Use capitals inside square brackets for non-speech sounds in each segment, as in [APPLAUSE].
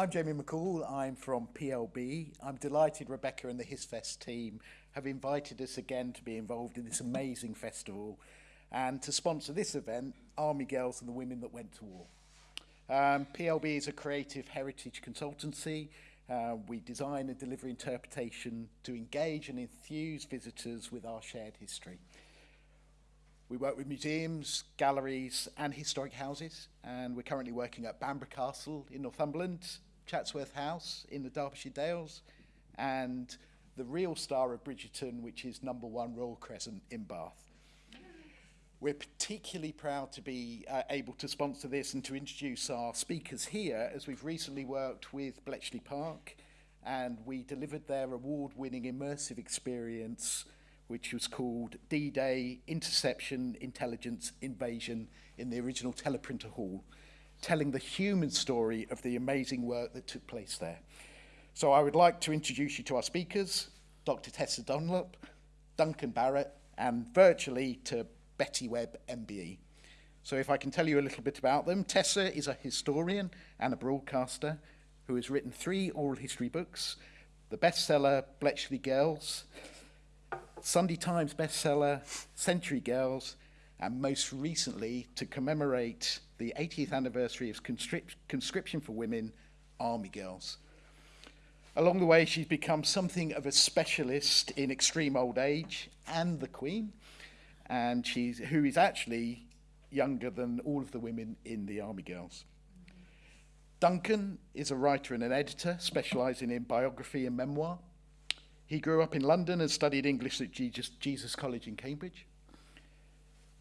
I'm Jamie McCall. I'm from PLB. I'm delighted Rebecca and the HisFest team have invited us again to be involved in this amazing festival and to sponsor this event, Army Girls and the Women That Went to War. Um, PLB is a creative heritage consultancy. Uh, we design and deliver interpretation to engage and enthuse visitors with our shared history. We work with museums, galleries and historic houses and we're currently working at Bamburgh Castle in Northumberland, Chatsworth House in the Derbyshire Dales and the real star of Bridgerton which is number one Royal Crescent in Bath. We're particularly proud to be uh, able to sponsor this and to introduce our speakers here as we've recently worked with Bletchley Park and we delivered their award-winning immersive experience which was called D-Day Interception Intelligence Invasion in the original teleprinter hall, telling the human story of the amazing work that took place there. So I would like to introduce you to our speakers, Dr. Tessa Dunlop, Duncan Barrett, and virtually to Betty Webb, MBE. So if I can tell you a little bit about them, Tessa is a historian and a broadcaster who has written three oral history books, the bestseller Bletchley Girls, Sunday Times bestseller Century Girls, and most recently, to commemorate the 80th anniversary of conscription for women, Army Girls. Along the way, she's become something of a specialist in extreme old age and the Queen, and she's who is actually younger than all of the women in the Army Girls. Duncan is a writer and an editor specializing in biography and memoir. He grew up in London and studied English at Jesus College in Cambridge.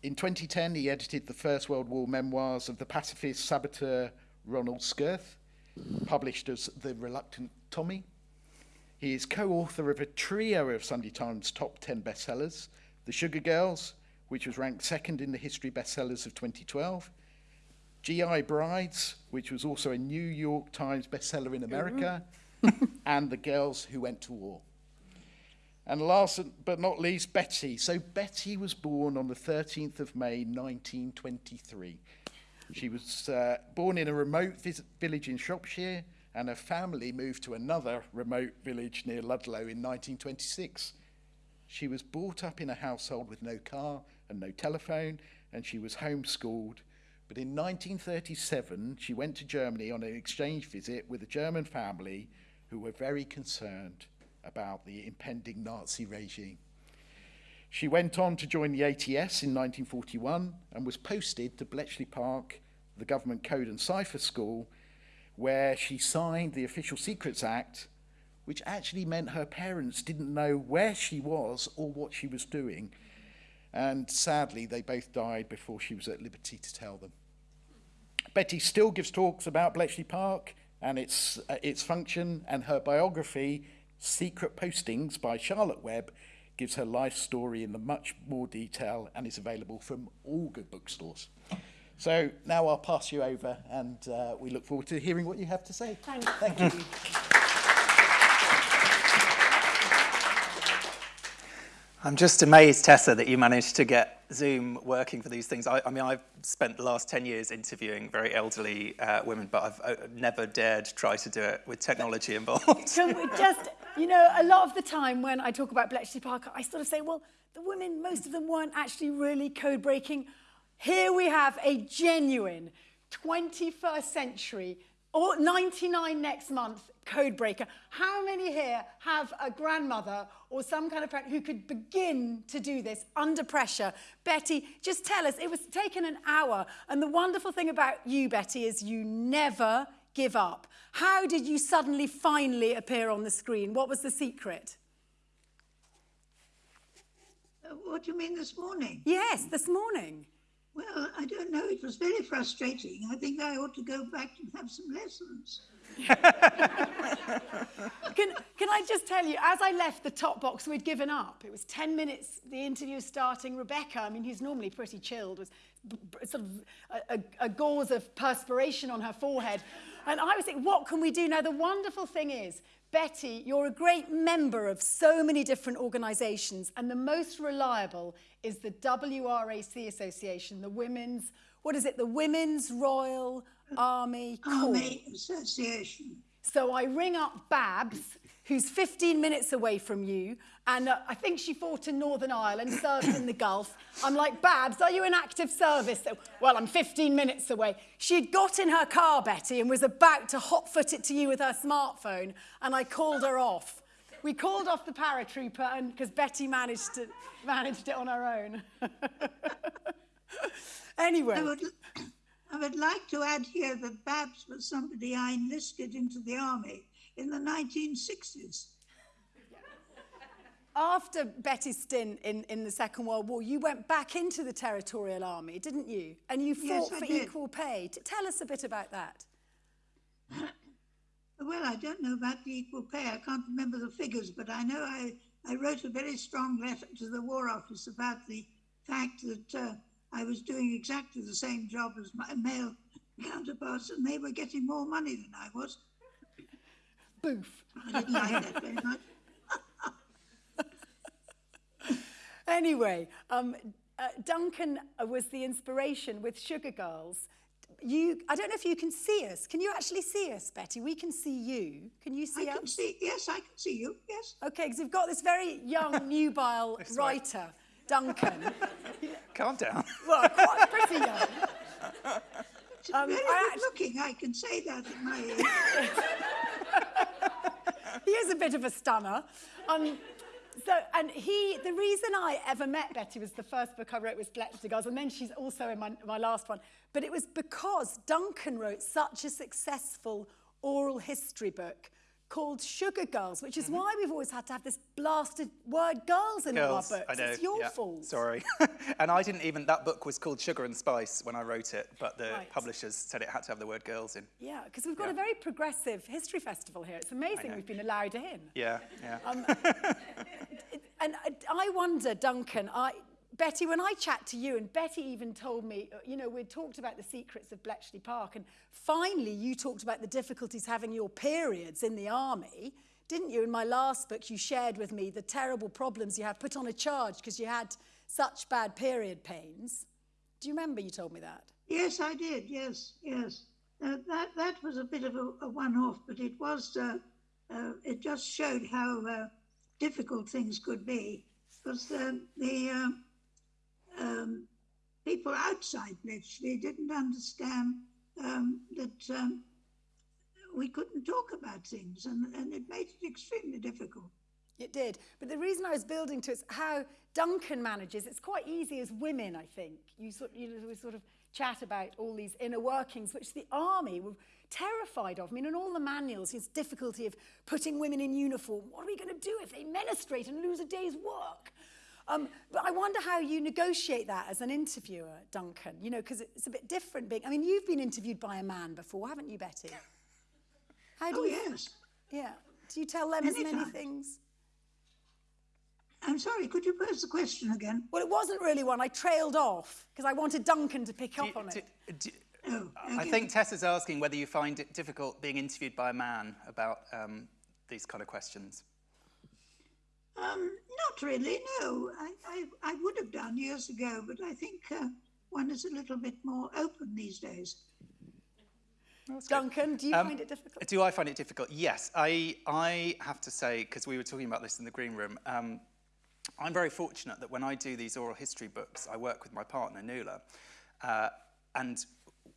In 2010, he edited the First World War memoirs of the pacifist saboteur Ronald Skirth, published as The Reluctant Tommy. He is co-author of a trio of Sunday Times top 10 bestsellers, The Sugar Girls, which was ranked second in the history bestsellers of 2012. GI Brides, which was also a New York Times bestseller in America, mm. and The Girls Who Went to War. And last but not least, Betty. So Betty was born on the 13th of May, 1923. She was uh, born in a remote village in Shropshire, and her family moved to another remote village near Ludlow in 1926. She was brought up in a household with no car and no telephone, and she was homeschooled. But in 1937, she went to Germany on an exchange visit with a German family who were very concerned about the impending Nazi regime. She went on to join the ATS in 1941 and was posted to Bletchley Park, the government code and cipher school, where she signed the Official Secrets Act, which actually meant her parents didn't know where she was or what she was doing. And sadly, they both died before she was at liberty to tell them. Betty still gives talks about Bletchley Park and its, uh, its function, and her biography, Secret Postings by Charlotte Webb gives her life story in the much more detail and is available from all good bookstores. So now I'll pass you over and uh, we look forward to hearing what you have to say. Thanks. Thank you. I'm just amazed, Tessa, that you managed to get Zoom working for these things. I, I mean, I've spent the last 10 years interviewing very elderly uh, women, but I've uh, never dared try to do it with technology involved. Can we just, you know, a lot of the time when I talk about Bletchley Park, I sort of say, well, the women, most of them weren't actually really code breaking. Here we have a genuine 21st century or 99 next month code breaker. How many here have a grandmother or some kind of parent who could begin to do this under pressure? Betty, just tell us, it was taken an hour. And the wonderful thing about you, Betty, is you never give up. How did you suddenly finally appear on the screen? What was the secret? Uh, what do you mean this morning? Yes, this morning. Well, I don't know. It was very frustrating. I think I ought to go back and have some lessons. [LAUGHS] can, can I just tell you, as I left the top box, we'd given up. It was 10 minutes, the interview starting. Rebecca, I mean, who's normally pretty chilled, was sort of a, a, a gauze of perspiration on her forehead. And I was thinking, what can we do? Now, the wonderful thing is, Betty, you're a great member of so many different organisations, and the most reliable is the WRAC Association, the Women's, what is it, the Women's Royal Army Corps. Army Association. So I ring up Babs, who's 15 minutes away from you, and uh, I think she fought in Northern Ireland, served in the Gulf. I'm like, Babs, are you in active service? So, well, I'm 15 minutes away. She'd got in her car, Betty, and was about to hotfoot it to you with her smartphone, and I called her off. We called off the paratrooper and because Betty managed to managed it on her own. [LAUGHS] anyway. I would, I would like to add here that Babs was somebody I enlisted into the army in the 1960s. After Betty's stint in, in the Second World War, you went back into the Territorial Army, didn't you? And you fought I for did. equal pay. T- tell us a bit about that. [COUGHS] Well, I don't know about the equal pay. I can't remember the figures, but I know I, I wrote a very strong letter to the War Office about the fact that uh, I was doing exactly the same job as my male [LAUGHS] counterparts, and they were getting more money than I was. Boof. I didn't like that very [LAUGHS] much. Anyway, um, uh, Duncan uh, was the inspiration with Sugar Girls. You, I don't know if you can see us. Can you actually see us, Betty? We can see you. Can you see I see can us? see, yes, I can see you, yes. Okay, because we've got this very young, [LAUGHS] nubile right. writer, Duncan. [LAUGHS] Calm down. well, quite pretty young. It's [LAUGHS] Um, very I good looking, I can say that at my age. [LAUGHS] he is a bit of a stunner. Um, so, and he, the reason I ever met Betty was the first book I wrote was Bletchley Girls, and then she's also in my, my last one. But it was because Duncan wrote such a successful oral history book called Sugar Girls, which is why we've always had to have this blasted word girls in all our books. I know. It's your yeah, fault. Sorry. [LAUGHS] and I didn't even, that book was called Sugar and Spice when I wrote it, but the Right. publishers said it had to have the word girls in. Yeah, because we've got Yeah. a very progressive history festival here. It's amazing we've been allowed in. Yeah, yeah. Um, [LAUGHS] [LAUGHS] And I- I wonder, Duncan, I, Betty, when I chat to you, and Betty even told me, uh, you know, we talked about the secrets of Bletchley Park, and finally you talked about the difficulties having your periods in the army, didn't you? In my last book, you shared with me the terrible problems you had put on a charge because you had such bad period pains. Do you remember you told me that? Yes, I did. Yes, yes. Uh, that that was a bit of a, a one-off, but it was. Uh, uh, it just showed how uh, difficult things could be, because um, the um um, people outside Bletchley didn't understand um, that um, we couldn't talk about things, and, and it made it extremely difficult. It did. But the reason I was building to is how Duncan manages. It's quite easy as women, I think. You sort, you know, we sort of chat about all these inner workings, which the army were terrified of. I mean, in all the manuals, this difficulty of putting women in uniform. What are we going to do if they menstruate and lose a day's work? Um, but I wonder how you negotiate that as an interviewer, Duncan. You know, because it's a bit different. Being, I mean, you've been interviewed by a man before, haven't you, Betty? [LAUGHS] How do Oh you? yes. Yeah. Do you tell them as Many many things? I'm sorry. Could you pose the question again? Well, it wasn't really one. I trailed off because I wanted Duncan to pick Do up on do- it. do- Oh, I okay. think Tessa's asking whether you find it difficult being interviewed by a man about um, these kind of questions. Um, not really, no. I, I, I would have done years ago, but I think uh, one is a little bit more open these days. Duncan, do you Um, find it difficult? Do I find it difficult? Yes. I, I have to say, because we were talking about this in the green room, um, I'm very fortunate that when I do these oral history books, I work with my partner, Nuala, uh, and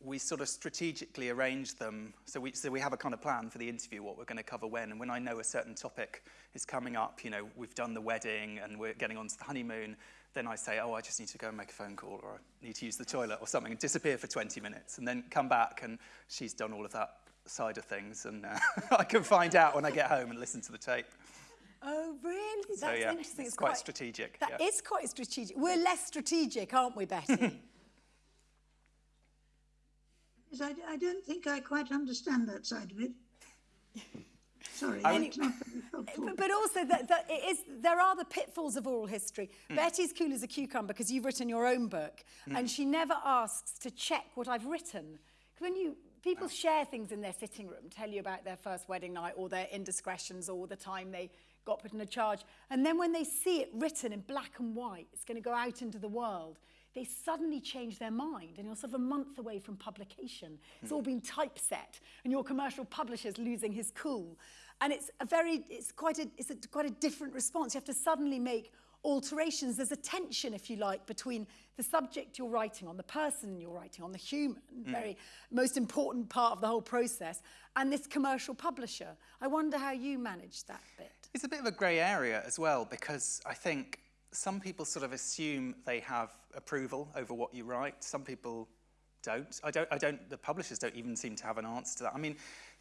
we sort of strategically arrange them. So we, so we have a kind of plan for the interview, what we're going to cover when. And when I know a certain topic is coming up, you know, we've done the wedding and we're getting on to the honeymoon, then I say, oh, I just need to go and make a phone call or I need to use the toilet or something and disappear for 20 minutes and then come back and she's done all of that side of things and uh, [LAUGHS] I can find out when I get home and listen to the tape. Oh, really? That's So yeah, interesting. it's quite strategic. That yeah. is quite strategic. We're less strategic, aren't we, Betty? [LAUGHS] Yes, I, I don't think I quite understand that side of it. [LAUGHS] Sorry, I it's not very helpful. but, but also, that, that it is, there are the pitfalls of oral history. Hmm. Betty's cool as a cucumber because you've written your own book, Hmm. and she never asks to check what I've written. 'Cause when you people share things in their sitting room, tell you about their first wedding night or their indiscretions or the time they got put in a charge, and then when they see it written in black and white, it's going to go out into the world. They suddenly change their mind and you're sort of a month away from publication. It's all been typeset and your commercial publisher's losing his cool. And it's a very, it's quite a, it's a, quite a different response. You have to suddenly make alterations. There's a tension, if you like, between the subject you're writing on, the person you're writing on, the human, mm. very most important part of the whole process, and this commercial publisher. I wonder how you manage that bit. It's a bit of a grey area as well, because I think some people sort of assume they have approval over what you write. Some people don't. I don't, I don't, the publishers don't even seem to have an answer to that. I mean,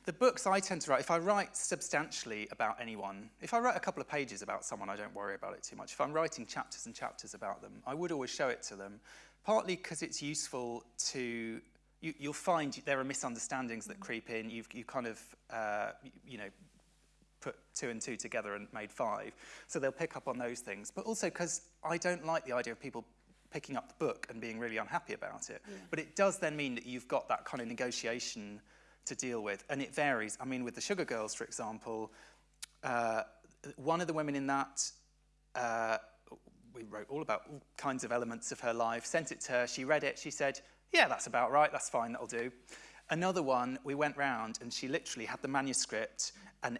the books I tend to write, if I write substantially about anyone, if I write a couple of pages about someone, I don't worry about it too much. If I'm writing chapters and chapters about them, I would always show it to them, partly because it's useful to, you, you'll find there are misunderstandings that creep in. You've you kind of, uh, you know, put two and two together and made five. So they'll pick up on those things. But also because I don't like the idea of people picking up the book and being really unhappy about it. Yeah. But it does then mean that you've got that kind of negotiation to deal with. And it varies. I mean, with the Sugar Girls, for example, uh, one of the women in that, uh, we wrote all about all kinds of elements of her life, sent it to her, she read it, she said, yeah, that's about right, that's fine, that'll do. Another one, we went round and she literally had the manuscript and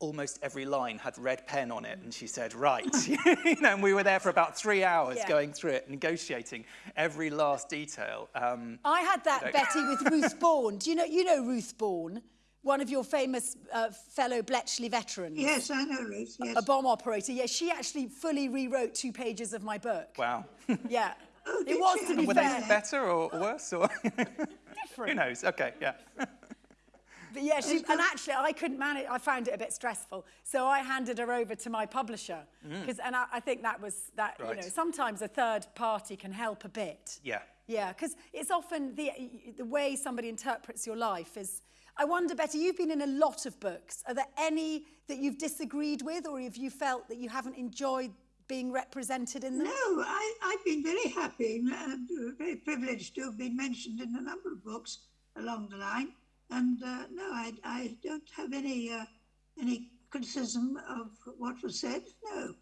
almost every line had red pen on it and she said right [LAUGHS] [LAUGHS] you know and we were there for about three hours yeah. going through it negotiating every last detail um, i had that you know. betty with ruth [LAUGHS] bourne do you know you know ruth bourne one of your famous uh, fellow Bletchley veterans. Yes, I know Ruth, yes. A bomb operator. Yes, she actually fully rewrote two pages of my book. Wow. yeah. Oh, it was, to be Were fair. they better or worse? Or Different. Who knows? Okay, yeah. But [LAUGHS] yeah, she, and actually I couldn't manage, I found it a bit stressful. So I handed her over to my publisher. Because, mm. and I, I, think that was, that, right. you know, sometimes a third party can help a bit. Yeah. Yeah, because it's often the, the way somebody interprets your life is, I wonder, Betty, you've been in a lot of books. Are there any that you've disagreed with or have you felt that you haven't enjoyed being represented in them? No, I, I've been very happy and uh, very privileged to have been mentioned in a number of books along the line. And uh, no, I, I don't have any uh, any criticism of what was said. No.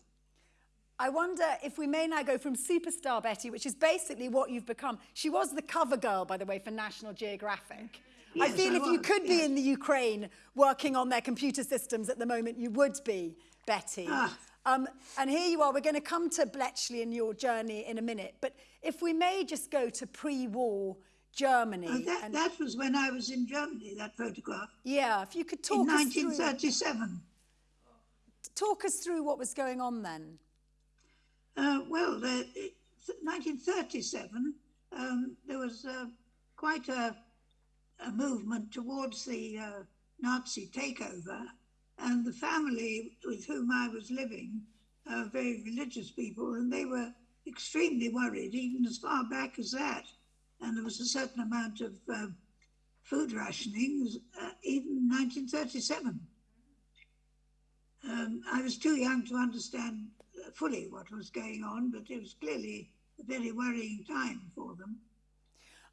I wonder if we may now go from superstar Betty, which is basically what you've become. She was the cover girl, by the way, for National Geographic. Yes, I feel I if was, you could yes. be in the Ukraine working on their computer systems at the moment, you would be, Betty. Ah. Um, and here you are. We're going to come to Bletchley and your journey in a minute. But if we may just go to pre-war Germany. Oh, that, and, that was when I was in Germany, that photograph. Yeah, if you could talk in 1937. Talk us through what was going on then. Uh, well, uh, 1937, um, there was uh, quite a, a, movement towards the uh, Nazi takeover, and the family with whom I was living, uh, very religious people, and they were extremely worried, even as far back as that and there was a certain amount of uh, food rationing, uh, even 1937. Um, I was too young to understand fully what was going on, but it was clearly a very worrying time for them.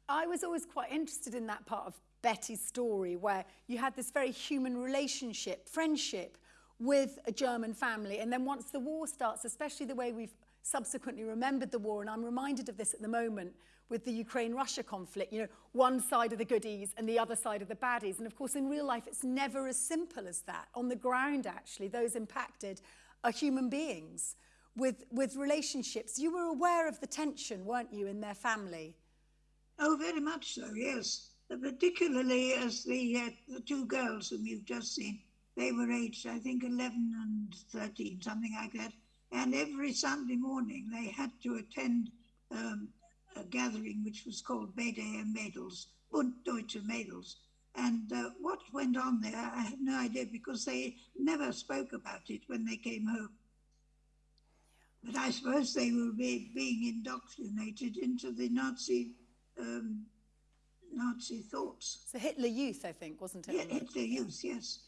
I was always quite interested in that part of Betty's story where you had this very human relationship, friendship with a German family. And then once the war starts, especially the way we've subsequently remembered the war, and I'm reminded of this at the moment, with the Ukraine-Russia conflict, you know, one side of the goodies and the other side of the baddies. And of course, in real life, it's never as simple as that. On the ground, actually, those impacted are human beings with, with relationships. You were aware of the tension, weren't you, in their family? Oh, very much so, yes. Particularly as the, uh, the two girls whom you've just seen, they were aged, I think, 11 and 13, something like that. And every Sunday morning they had to attend um, a gathering which was called BDM Mädels, Bund Deutsche Mädels. And uh, what went on there, I have no idea because they never spoke about it when they came home. But I suppose they were be, being indoctrinated into the Nazi um, Nazi thoughts. So Hitler Youth, I think, wasn't it? Yeah, Hitler Youth, yes.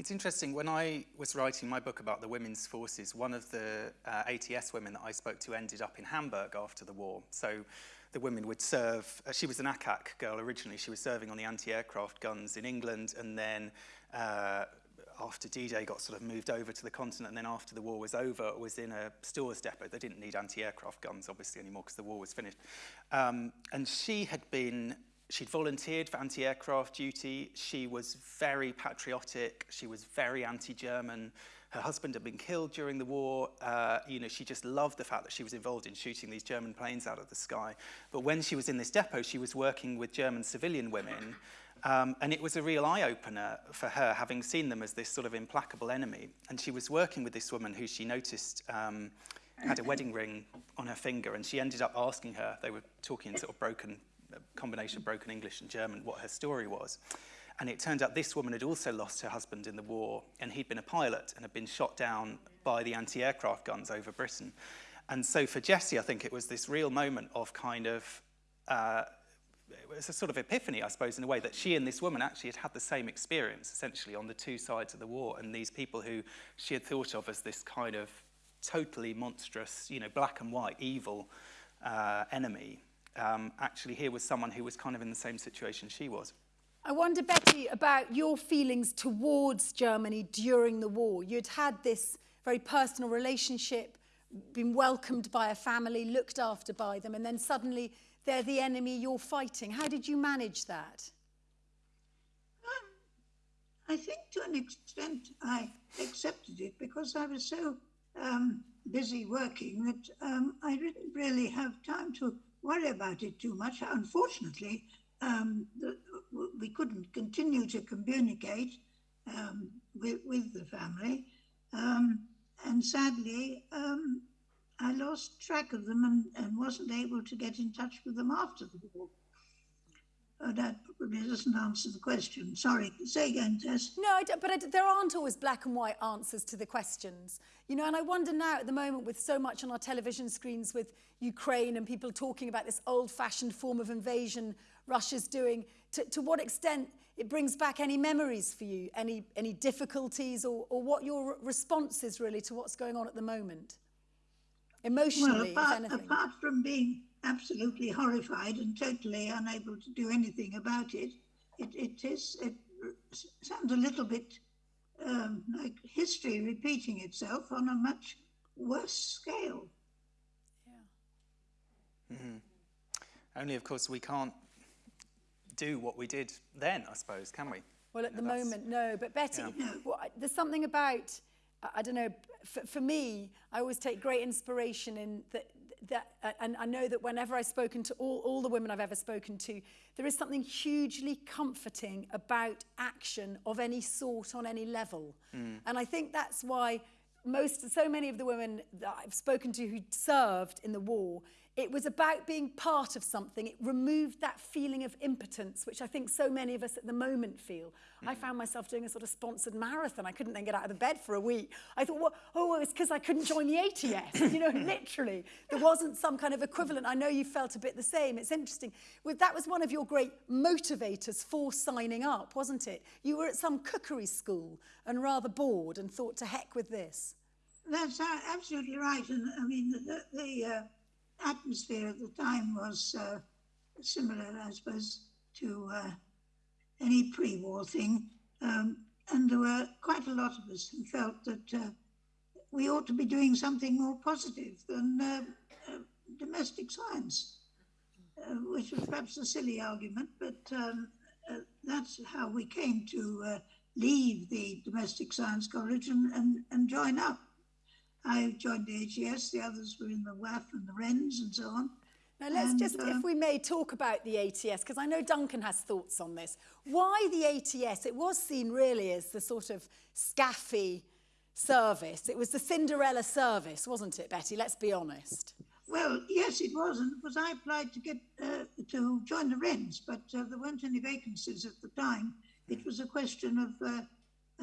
It's interesting, when I was writing my book about the women's forces, one of the uh, ATS women that I spoke to ended up in Hamburg after the war. So the women would serve, uh, she was an ack-ack girl originally, she was serving on the anti-aircraft guns in England and then uh, after D-Day got sort of moved over to the continent and then after the war was over was in a stores depot. They didn't need anti-aircraft guns obviously anymore because the war was finished. Um, and she had been, she'd volunteered for anti-aircraft duty. She was very patriotic. She was very anti-German. Her husband had been killed during the war. Uh, you know, she just loved the fact that she was involved in shooting these German planes out of the sky. But when she was in this depot, she was working with German civilian women um, and it was a real eye-opener for her, having seen them as this sort of implacable enemy. And she was working with this woman who she noticed um, had a wedding ring on her finger, and she ended up asking her, they were talking in sort of broken, combination of broken English and German, what her story was. And it turned out this woman had also lost her husband in the war, and he'd been a pilot and had been shot down by the anti-aircraft guns over Britain. And so for Jessie, I think it was this real moment of kind of uh, it was a sort of epiphany, I suppose, in a way that she and this woman actually had had the same experience, essentially, on the two sides of the war. And these people who she had thought of as this kind of totally monstrous, you know, black and white, evil uh, enemy, um, actually here was someone who was kind of in the same situation she was. I wonder, Betty, about your feelings towards Germany during the war. You'd had this very personal relationship, been welcomed by a family, looked after by them, and then suddenly they're the enemy you're fighting. How did you manage that? Um, I think to an extent I accepted it because I was so um, busy working that um, I didn't really have time to worry about it too much. Unfortunately, um, we couldn't continue to communicate um, with, with, the family. Um, and sadly, I lost track of them and, and wasn't able to get in touch with them after the war. Oh, that probably doesn't answer the question. Sorry, say again, Tess. No, I but I there aren't always black and white answers to the questions. You know, and I wonder now at the moment with so much on our television screens with Ukraine and people talking about this old-fashioned form of invasion Russia's doing, to, to what extent it brings back any memories for you, any, any difficulties or, or what your response is really to what's going on at the moment? emotionally, well, apart, apart from being absolutely horrified and totally unable to do anything about it, it, it is it sounds a little bit um, like history repeating itself on a much worse scale. Yeah. Mm -hmm. Only, of course, we can't do what we did then, I suppose, can we? Well, at the moment, no. But Betty, yeah. well, there's something about I don't know, for, for me, I always take great inspiration in that, that, uh, and I know that whenever I've spoken to all, all the women I've ever spoken to, there is something hugely comforting about action of any sort on any level. Mm. And I think that's why most so many of the women that I've spoken to who served in the war it was about being part of something. It removed that feeling of impotence, which I think so many of us at the moment feel. Mm. I found myself doing a sort of sponsored marathon. I couldn't then get out of the bed for a week. I thought, well, oh, it's because I couldn't join the ATS. [LAUGHS] you know, literally. There wasn't some kind of equivalent. I know you felt a bit the same. It's interesting. Well, that was one of your great motivators for signing up, wasn't it? You were at some cookery school and rather bored and thought, to heck with this. That's absolutely right. And I mean, the, the uh atmosphere at the time was uh, similar, I suppose, to uh, any pre-war thing. Um, and there were quite a lot of us who felt that uh, we ought to be doing something more positive than uh, uh, domestic science, uh, which was perhaps a silly argument, but um, that's how we came to leave the domestic science college and, and, and join up. I joined the ATS, the others were in the WAAF and the Wrens and so on. Now let's and, just, uh, if we may, talk about the ATS, because I know Duncan has thoughts on this. Why the ATS? It was seen really as the sort of scaffy service. It was the Cinderella service, wasn't it, Betty? Let's be honest. Well, yes, it was, and because I applied to get uh, to join the Wrens, but uh, there weren't any vacancies at the time. It was a question of uh,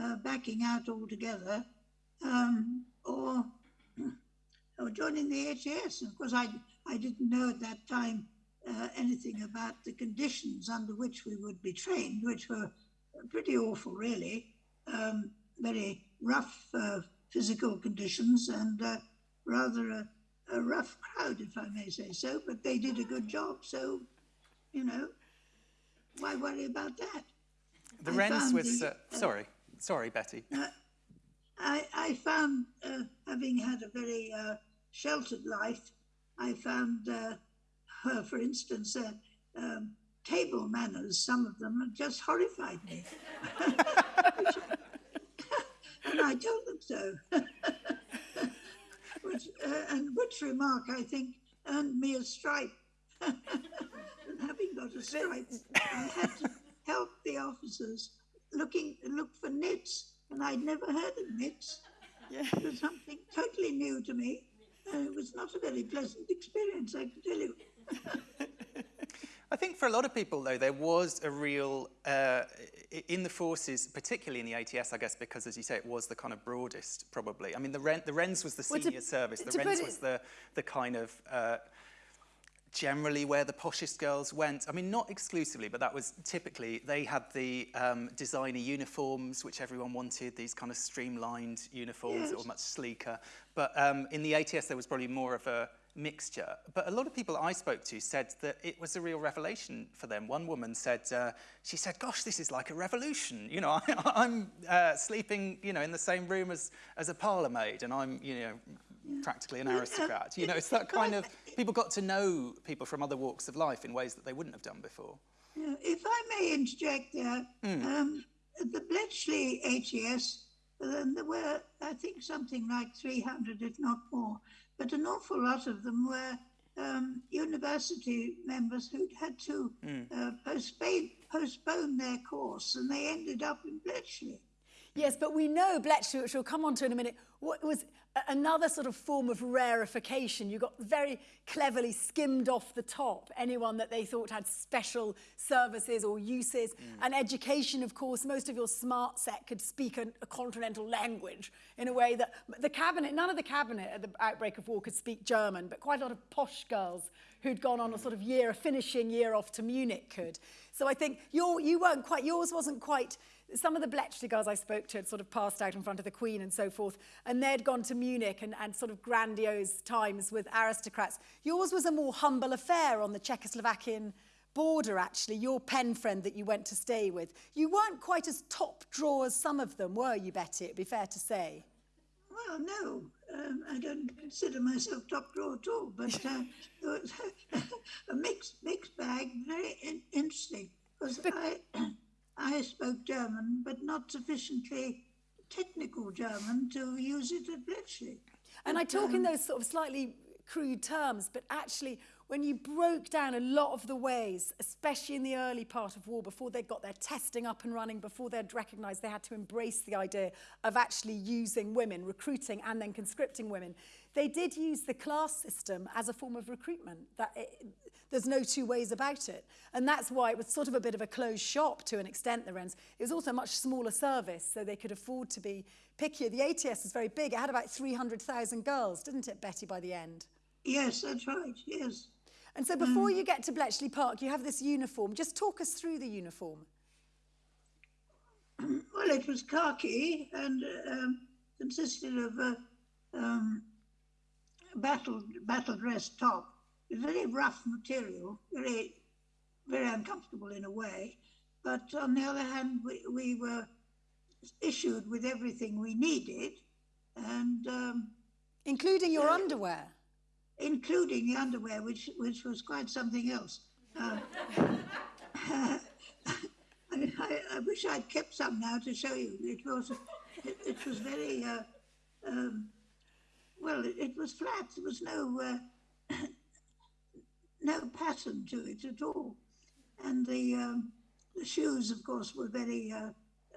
uh, backing out altogether. Um, or, or joining the ATS. Of course, I, I didn't know at that time uh, anything about the conditions under which we would be trained, which were pretty awful, really. Um, very rough uh, physical conditions and uh, rather a, a, rough crowd, if I may say so. But they did a good job, so you know, why worry about that? The I was the, uh, sorry. Sorry, Betty. I, I found, uh, having had a very uh, sheltered life, I found, uh, for instance, uh, um, table manners, some of them just horrified me. [LAUGHS] and I told them so. [LAUGHS] which, uh, and which remark, I think, earned me a stripe. and [LAUGHS] having got a stripe, I had to help the officers looking look for nits, and I'd never heard of nits. Yeah. It was something totally new to me. And it was not a very pleasant experience, I can tell you. [LAUGHS] I think for a lot of people, though, there was a real, uh, in the forces, particularly in the ATS, I guess, because, as you say, it was the kind of broadest, probably. I mean, the, Wren, the Wrens was the senior well, to, service. The Wrens was the, the kind of uh, generally where the poshest girls went. I mean, not exclusively, but that was typically, they had the um, designer uniforms, which everyone wanted, these kind of streamlined uniforms that were much sleeker. But um, in the ATS, there was probably more of a mixture. But a lot of people I spoke to said that it was a real revelation for them. One woman said, uh, she said, gosh, this is like a revolution. You know, [LAUGHS] I, am uh, sleeping, you know, in the same room as, as a parlour maid and I'm, you know, practically an aristocrat. You know, it's that kind of, people got to know people from other walks of life in ways that they wouldn't have done before. If I may interject there, mm. um, the Bletchley ATS, um, there were, I think, something like 300, if not more, but an awful lot of them were um, university members who'd had to mm. uh, postpone, postpone their course and they ended up in Bletchley. Yes, but we know Bletchley, which we'll come on to in a minute, was another sort of form of rarefication. You got very cleverly skimmed off the top anyone that they thought had special services or uses. Mm. And education, of course, most of your smart set could speak a, a continental language in a way that the cabinet, none of the cabinet at the outbreak of war could speak German, but quite a lot of posh girls who'd gone on a sort of year, a finishing year off to Munich could. So I think your, you weren't quite, yours wasn't quite some of the Bletchley girls I spoke to had sort of passed out in front of the Queen and so forth, and they'd gone to Munich and, and sort of grandiose times with aristocrats. Yours was a more humble affair on the Czechoslovakian border, actually, your pen friend that you went to stay with. You weren't quite as top draw as some of them, were you, Betty? It'd be fair to say. Well, no, um, I don't consider myself top draw at all, but uh, [LAUGHS] it was [LAUGHS] a mixed, mixed bag, very in interesting. Because I, I spoke German, but not sufficiently technical German to use it at Bletchley. And I talk um, in those sort of slightly crude terms, but actually when you broke down a lot of the ways, especially in the early part of war, before they'd got their testing up and running, before they'd recognised they had to embrace the idea of actually using women, recruiting and then conscripting women, they did use the class system as a form of recruitment. That it, there's no two ways about it. And that's why it was sort of a bit of a closed shop to an extent, the Wrens. It was also a much smaller service, so they could afford to be pickier. The ATS was very big. It had about 300,000 girls, didn't it, Betty, by the end? Yes, that's right, yes. And so before mm. you get to Bletchley Park, you have this uniform. Just talk us through the uniform. [CLEARS THROAT] Well, it was khaki and um, consisted of a um, battle, battle dress top very rough material, very, very uncomfortable in a way. But on the other hand, we, we were issued with everything we needed, and um, including your uh, underwear, including the underwear, which which was quite something else. Uh, [LAUGHS] I, I, I, wish I'd kept some now to show you. It was it, it was very uh, um, well. It, it, was flat. There was no uh, [COUGHS] no pattern to it at all. And the, um, the shoes, of course, were very, uh,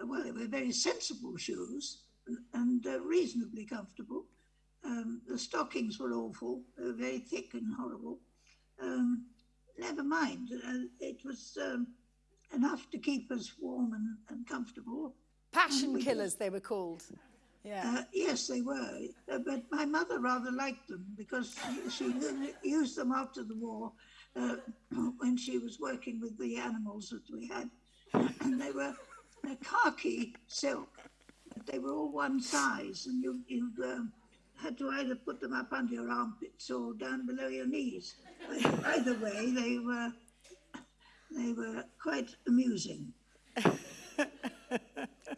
well, they were very sensible shoes and, and uh, reasonably comfortable. Um, the stockings were awful, they were very thick and horrible. Um, never mind, uh, it was um, enough to keep us warm and, and comfortable. Passion killers, they were called. Yeah. Uh, yes, they were. Uh, but my mother rather liked them because she, she used them after the war uh, [CLEARS THROAT] when she was working with the animals that we had. [CLEARS THROAT] And they were khaki silk. They were all one size, and you, you um, had to either put them up under your armpits or down below your knees. [LAUGHS] Either way, they were they were quite amusing. [LAUGHS]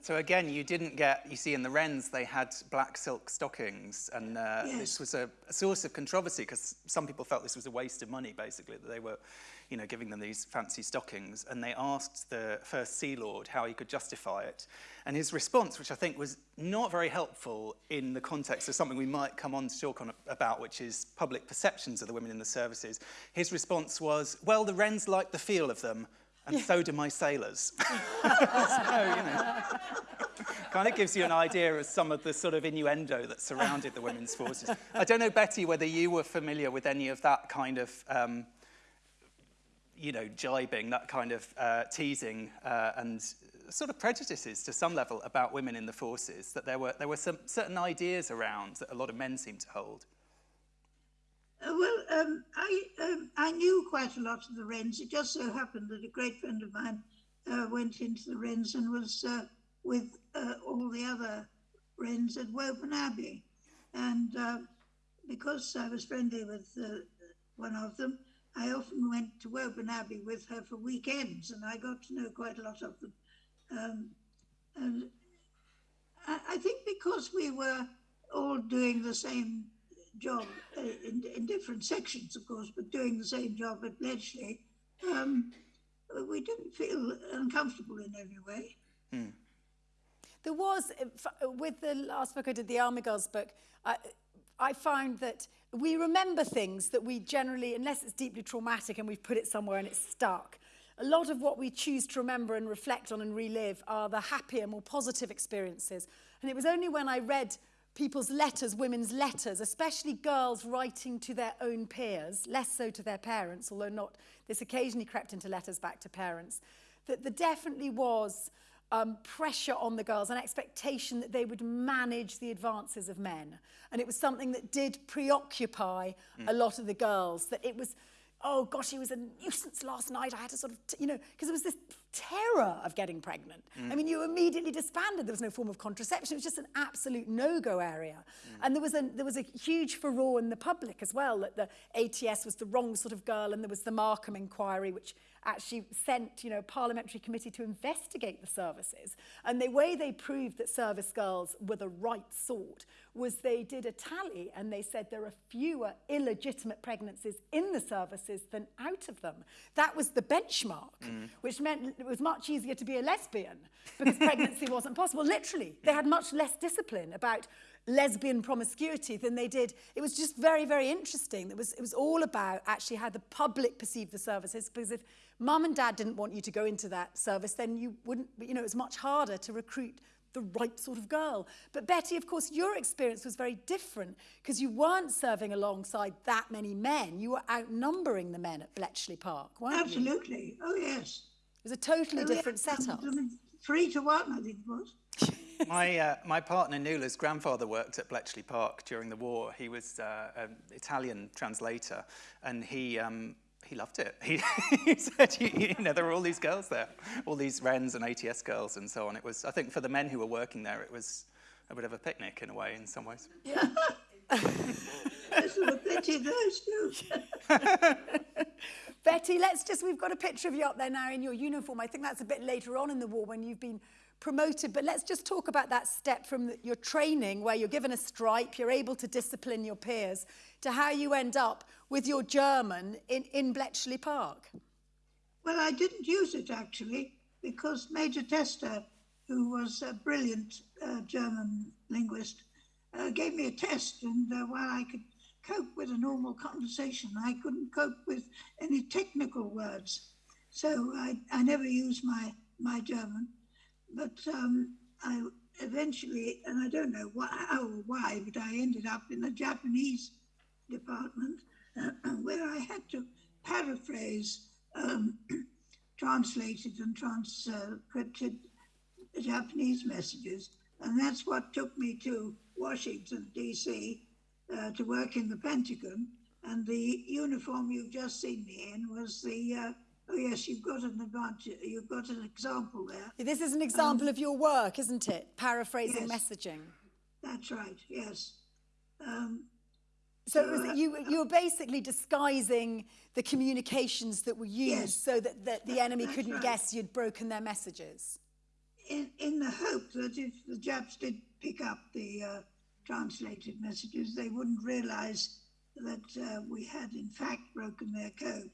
So again, you didn't get, you see in the Wrens, they had black silk stockings and uh, Yes. this was a, a source of controversy because some people felt this was a waste of money, basically, that they were, you know, giving them these fancy stockings. And they asked the first Sea Lord how he could justify it. And his response, which I think was not very helpful in the context of something we might come on to talk on about, which is public perceptions of the women in the services, his response was, well, the Wrens like the feel of them, and so do my sailors. [LAUGHS] so, you know, kind of gives you an idea of some of the sort of innuendo that surrounded the women's forces. I don't know, Betty, whether you were familiar with any of that kind of, um, you know, jibing, that kind of uh, teasing uh, and sort of prejudices to some level about women in the forces, that there were, there were some certain ideas around that a lot of men seem to hold. Uh, well, um, I um, I knew quite a lot of the Wrens. It just so happened that a great friend of mine uh, went into the Wrens and was uh, with uh, all the other Wrens at Woburn Abbey, and because I was friendly with one of them, I often went to Woburn Abbey with her for weekends, and I got to know quite a lot of them. Um, and I, I think because we were all doing the same job uh, in, in different sections, of course, but doing the same job at Bletchley, um, we didn't feel uncomfortable in every way. There was, with the last book I did, the Army Girls book, I, I found that we remember things that we generally, unless it's deeply traumatic and we've put it somewhere and it's stuck, a lot of what we choose to remember and reflect on and relive are the happier, more positive experiences. And it was only when I read people's letters, women's letters, especially girls writing to their own peers, less so to their parents, although not, this occasionally crept into letters back to parents, that there definitely was um, pressure on the girls, an expectation that they would manage the advances of men. And it was something that did preoccupy mm. a lot of the girls, that it was, oh gosh, he was a nuisance last night. I had to sort of, you know, because it was this terror of getting pregnant. I mm. mean, you immediately disbanded. There was no form of contraception. It was just an absolute no-go area. Mm. And there was a there was a huge furore in the public as well that the ATS was the wrong sort of girl, and there was the Markham inquiry, which actually sent, you know, a parliamentary committee to investigate the services. And the way they proved that service girls were the right sort was they did a tally and they said there are fewer illegitimate pregnancies in the services than out of them. That was the benchmark, mm. which meant it was much easier to be a lesbian because pregnancy [LAUGHS] wasn't possible. Literally, they had much less discipline about lesbian promiscuity than they did. It was just very, very interesting. It was, it was all about actually how the public perceived the services because if mum and dad didn't want you to go into that service, then you wouldn't, you know, it was much harder to recruit the right sort of girl. But Betty, of course, your experience was very different because you weren't serving alongside that many men. You were outnumbering the men at Bletchley Park, weren't you? Absolutely. Oh, yes. It was a totally Oh, yeah. different setup. Three to one, I think it was. [LAUGHS] My, uh, my partner Nuala's grandfather worked at Bletchley Park during the war. He was uh, an Italian translator, and he, um, he loved it. [LAUGHS] He, he said, you, you know, there were all these girls there, all these Wrens and ATS girls and so on. It was, I think, for the men who were working there, it was a bit of a picnic in a way, in some ways. There's [LAUGHS] [LAUGHS] of those too. [LAUGHS] Betty, let's just, we've got a picture of you up there now in your uniform. I think that's a bit later on in the war when you've been promoted, but let's just talk about that step from the, your training where you're given a stripe, you're able to discipline your peers, to how you end up with your German in, in Bletchley Park. Well, I didn't use it actually because Major Tester, who was a brilliant uh, German linguist, uh, gave me a test, and uh, while I could cope with a normal conversation, I couldn't cope with any technical words. So I, I never used my, my German, but um, I eventually, and I don't know why, how or why, but I ended up in the Japanese department [CLEARS THROAT] where I had to paraphrase um, [CLEARS THROAT] translated and transcripted Japanese messages. And that's what took me to Washington, D.C., uh, to work in the Pentagon. And the uniform you've just seen me in was the, uh, oh, yes, you've got an advantage, you've got an example there. This is an example of your work, isn't it? Paraphrasing yes. messaging. That's right, yes. Um, So it was, you, you were basically disguising the communications that were used Yes. so that, that the enemy couldn't right. guess you'd broken their messages. In, in the hope that if the Japs did pick up the uh, translated messages, they wouldn't realize that uh, we had in fact broken their code.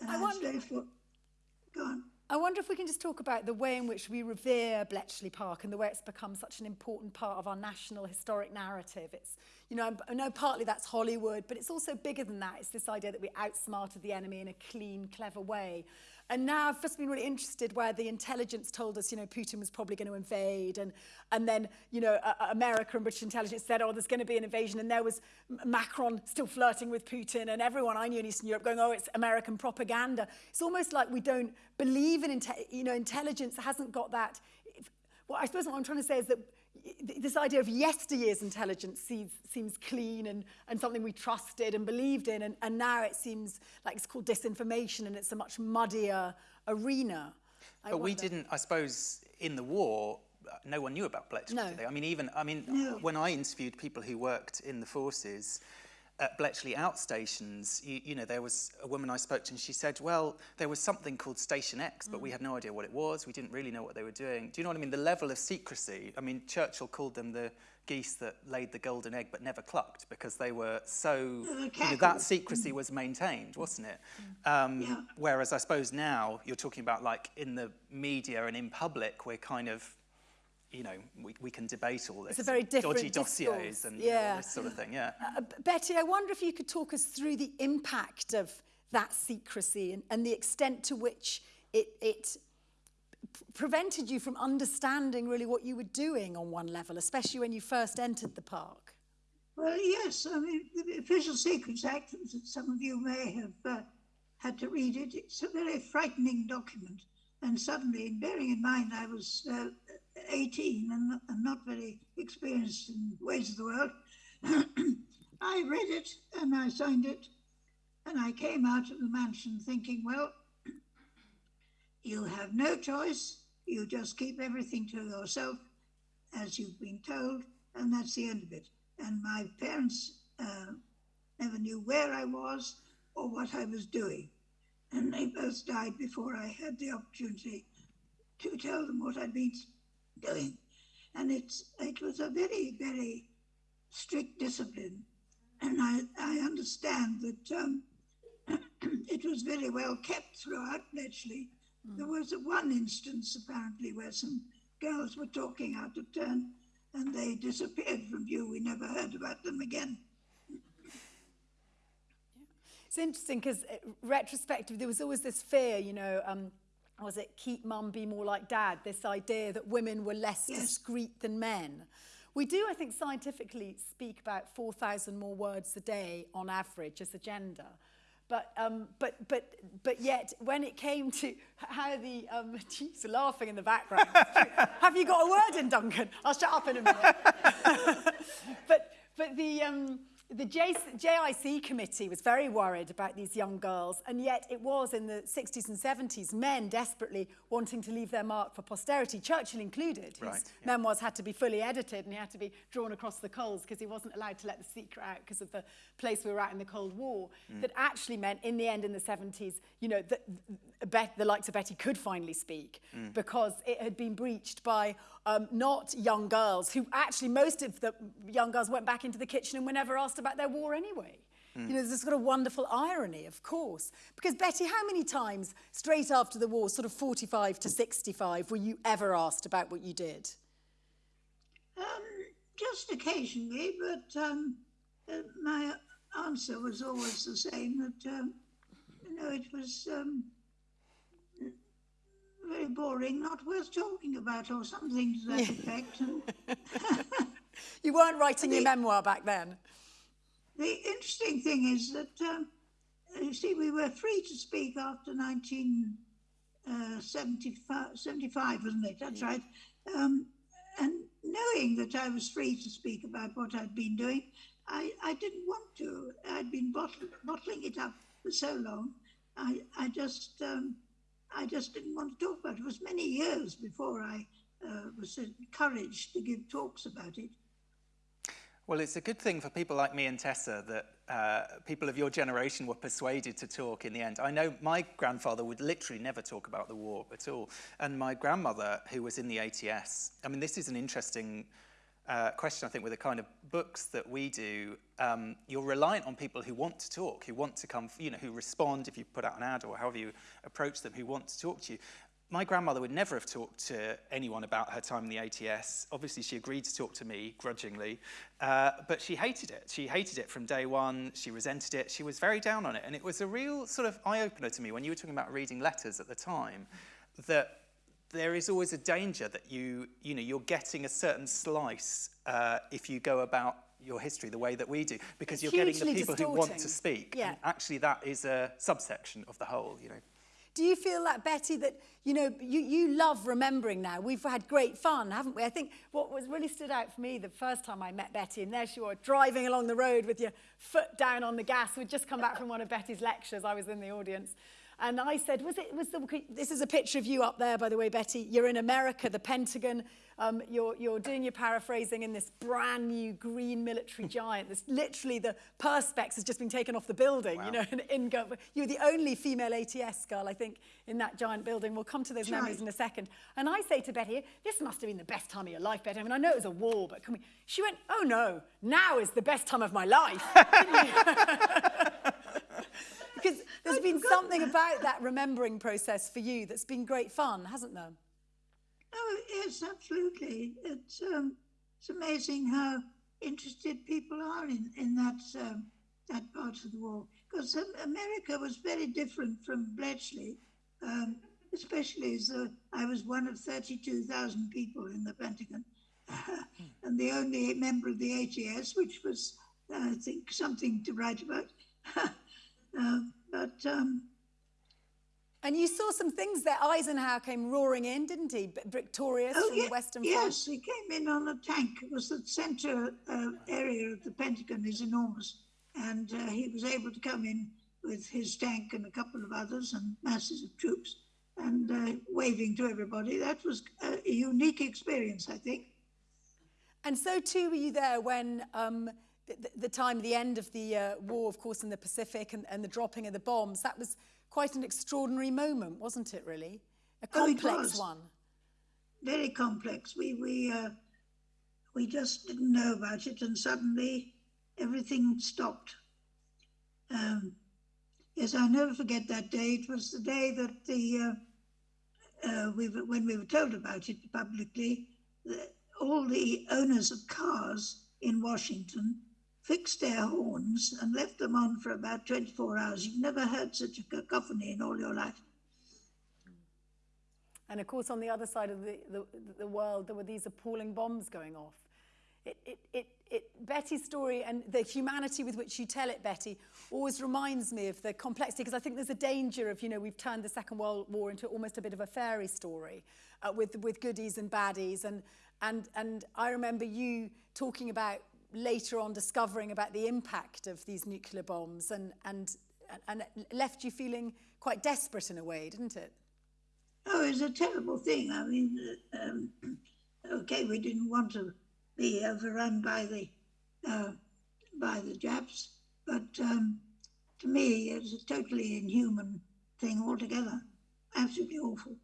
And I wonder, therefore, go on. I wonder if we can just talk about the way in which we revere Bletchley Park and the way it's become such an important part of our national historic narrative. It's, you know, I know partly that's Hollywood, but it's also bigger than that. It's this idea that we outsmarted the enemy in a clean, clever way. And now I've just been really interested where the intelligence told us, you know, Putin was probably going to invade. And, and then, you know, uh, America and British intelligence said, oh, there's going to be an invasion. And there was Macron still flirting with Putin and everyone I knew in Eastern Europe going, oh, it's American propaganda. It's almost like we don't believe in, you know, intelligence hasn't got that. Well, I suppose what I'm trying to say is that this idea of yesteryear's intelligence seems, seems clean and, and something we trusted and believed in, and, and now it seems like it's called disinformation and it's a much muddier arena. I but wonder. we didn't, I suppose, in the war, uh, no one knew about Bletchley, no. did they? I mean, even, I mean, no. when I interviewed people who worked in the forces, at Bletchley outstations, you, you know, there was a woman I spoke to and she said, well, there was something called Station X, but mm. we had no idea what it was. We didn't really know what they were doing. Do you know what I mean? The level of secrecy. I mean, Churchill called them the geese that laid the golden egg but never clucked because they were so, you know, that secrecy was maintained, wasn't it? Mm. Um, yeah. Whereas I suppose now you're talking about like in the media and in public, we're kind of you know, we, we can debate all this. It's a very different Dodgy dossiers and yeah. all this sort of thing, yeah. Uh, Betty, I wonder if you could talk us through the impact of that secrecy and, and the extent to which it, it prevented you from understanding really what you were doing on one level, especially when you first entered the park. Well, yes. I mean, the Official Secrets Act, some of you may have uh, had to read it, it's a very frightening document. And suddenly, bearing in mind I was uh, 18 and, and not very experienced in ways of the world, [CLEARS THROAT] I read it and I signed it. And I came out of the mansion thinking, well, [CLEARS THROAT] you have no choice. You just keep everything to yourself as you've been told, and that's the end of it. And my parents uh, never knew where I was or what I was doing. And they both died before I had the opportunity to tell them what I'd been doing. And it's, it was a very, very strict discipline. And I, I understand that um, [CLEARS THROAT] it was very well kept throughout Bletchley. Mm. There was one instance, apparently, where some girls were talking out of turn and they disappeared from view. We never heard about them again. It's interesting because uh, retrospective, there was always this fear, you know, um, was it keep mum, be more like dad? This idea that women were less yes. discreet than men. We do, I think, scientifically speak about 4,000 more words a day on average as a gender. But, um, but, but, but yet, when it came to how the, um, [LAUGHS] geez, laughing in the background. [LAUGHS] Have you got a word in, Duncan? I'll shut up in a minute. [LAUGHS] but, but the, um, the JIC committee was very worried about these young girls, and yet it was in the 60s and 70s men desperately wanting to leave their mark for posterity, Churchill included. His right, yeah. memoirs had to be fully edited and he had to be drawn across the coals because he wasn't allowed to let the secret out because of the place we were at in the Cold War. Mm. That actually meant, in the end, in the 70s, you know, that the likes of Betty could finally speak mm. because it had been breached by um, not young girls, who actually most of the young girls went back into the kitchen and were never asked about their war anyway. Mm. You know, there's this sort of wonderful irony, of course. Because, Betty, how many times straight after the war, sort of 45 to 65, were you ever asked about what you did? Um, just occasionally, but um, uh, my answer was always the same that, um, you know, it was um, very boring, not worth talking about, or something to that effect. [LAUGHS] you weren't writing the, your memoir back then. The interesting thing is that, um, you see, we were free to speak after 1975, uh, 75, wasn't it? That's right. Um, and knowing that I was free to speak about what I'd been doing, I, I didn't want to. I'd been bottle, bottling it up for so long. I, I just um, I just didn't want to talk about it. It was many years before I uh, was encouraged to give talks about it. Well, it's a good thing for people like me and Tessa that uh, people of your generation were persuaded to talk in the end. I know my grandfather would literally never talk about the war at all. And my grandmother, who was in the ATS, I mean, this is an interesting uh, question, I think, with the kind of books that we do. Um, you're reliant on people who want to talk, who want to come, you know, who respond if you put out an ad or however you approach them, who want to talk to you my grandmother would never have talked to anyone about her time in the ATS. Obviously, she agreed to talk to me grudgingly, uh, but she hated it. She hated it from day one. She resented it. She was very down on it. And it was a real sort of eye opener to me when you were talking about reading letters at the time that there is always a danger that you, you know, you're getting a certain slice uh, if you go about your history the way that we do, because It's you're getting the people who want to speak. Yeah. And actually, that is a subsection of the whole, you know. Do you feel that, Betty, that, you know, you, you love remembering now? We've had great fun, haven't we? I think what was really stood out for me the first time I met Betty, and there she was, driving along the road with your foot down on the gas. We'd just come back from one of Betty's lectures. I was in the audience. And I said, was it, was the, this is a picture of you up there, by the way, Betty. You're in America, the Pentagon. Um, you're, you're doing your paraphrasing in this brand new green military [LAUGHS] giant. This literally the perspex has just been taken off the building. Wow. You know, [LAUGHS] in, in, you're the only female ATS girl, I think, in that giant building. We'll come to those That's memories in a second. And I say to Betty, this must have been the best time of your life, Betty. I mean, I know it was a war, but can we? She went, oh no, now is the best time of my life. [LAUGHS] because [LAUGHS] there's been something about that remembering process for you that's been great fun, hasn't there? Oh, yes, absolutely. It's, um, it's amazing how interested people are in, in that, um, that part of the war. Because America was very different from Bletchley, um, especially as uh, I was one of 32,000 people in the Pentagon [LAUGHS] and the only member of the ATS, which was, uh, I think, something to write about. [LAUGHS] uh, but um, And you saw some things there. Eisenhower came roaring in, didn't he? Victorious Oh, from ye- the Western Front. yes, he came in on a tank. It was the center uh, area of the Pentagon is enormous, and uh, he was able to come in with his tank and a couple of others and masses of troops and uh, waving to everybody. That was a, a unique experience, I think. And so too were you there when um, the, the- time, the end of the uh, war, of course, in the Pacific and, and the dropping of the bombs. That was quite an extraordinary moment, wasn't it, really? A Oh, complex was. one. Very complex. We we uh, we just didn't know about it, and suddenly everything stopped. Um, yes, I'll never forget that day. It was the day that the uh, uh, we were, when we were told about it publicly, the, all the owners of cars in Washington fixed their horns and left them on for about 24 hours. You've never heard such a cacophony in all your life. And of course, on the other side of the, the, the world, there were these appalling bombs going off. It, it, it, it, Betty's story and the humanity with which you tell it, Betty, always reminds me of the complexity, because I think there's a danger of, you know, we've turned the Second World War into almost a bit of a fairy story uh, with, with goodies and baddies. And, and, and I remember you talking about later on discovering about the impact of these nuclear bombs and, and, and left you feeling quite desperate in a way, didn't it? Oh, it's a terrible thing. I mean, uh, um, [COUGHS] okay, we didn't want to be overrun by the uh, by the Japs, but um, to me, it's a totally inhuman thing altogether. Absolutely awful.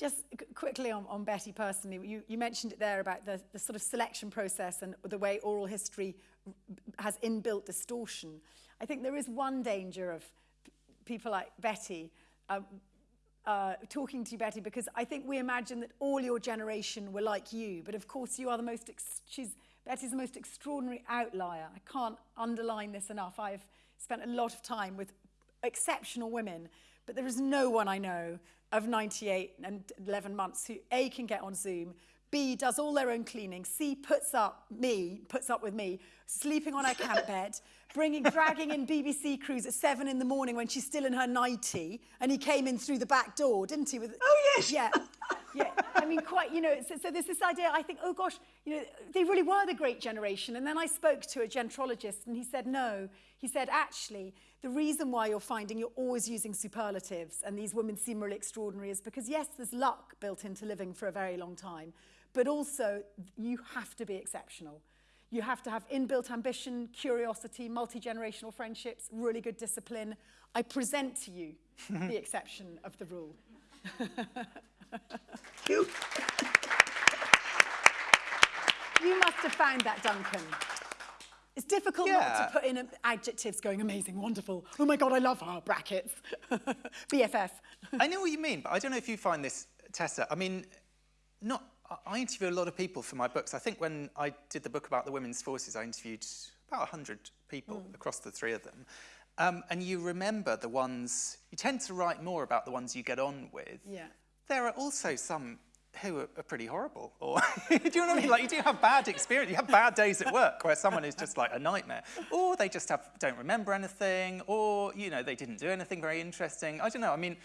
Just quickly on, on Betty personally, you, you mentioned it there about the, the sort of selection process and the way oral history has inbuilt distortion. I think there is one danger of people like Betty um, uh, talking to you, Betty, because I think we imagine that all your generation were like you, but of course you are the most, she's, Betty's the most extraordinary outlier. I can't underline this enough. I've spent a lot of time with exceptional women, but there is no one I know of 98 and 11 months who A, can get on Zoom, B, does all their own cleaning, C, puts up me, puts up with me, sleeping on her camp [LAUGHS] bed, bringing, dragging in BBC crews at seven in the morning when she's still in her nightie, and he came in through the back door, didn't he? With, Oh, yes. Yeah. [LAUGHS] Yeah, I mean, quite, you know, so, so there's this idea, I think, oh gosh, you know, they really were the great generation. And then I spoke to a gerontologist and he said, no. He said, actually, the reason why you're finding you're always using superlatives and these women seem really extraordinary is because, yes, there's luck built into living for a very long time. but also you have to be exceptional. You have to have inbuilt ambition, curiosity, multi-generational friendships, really good discipline. I present to you [LAUGHS] the exception of the rule. [LAUGHS] You, You must have found that, Duncan. It's difficult not to put in adjectives going amazing, wonderful. Oh my God, I love her, brackets. [LAUGHS] BFF. I know what you mean, but I don't know if you find this, Tessa. I mean, not. I- I interview a lot of people for my books. I think when I did the book about the women's forces, I interviewed about 100 people across the three of them. Um, and you remember the ones, you tend to write more about the ones you get on with. Yeah. There are also some who are, are pretty horrible. Or, [LAUGHS] do you know what I mean? Like, you do have bad experience. You have bad days at work where someone is just like a nightmare. Or they just have, don't remember anything. Or, you know, they didn't do anything very interesting. I don't know. I mean,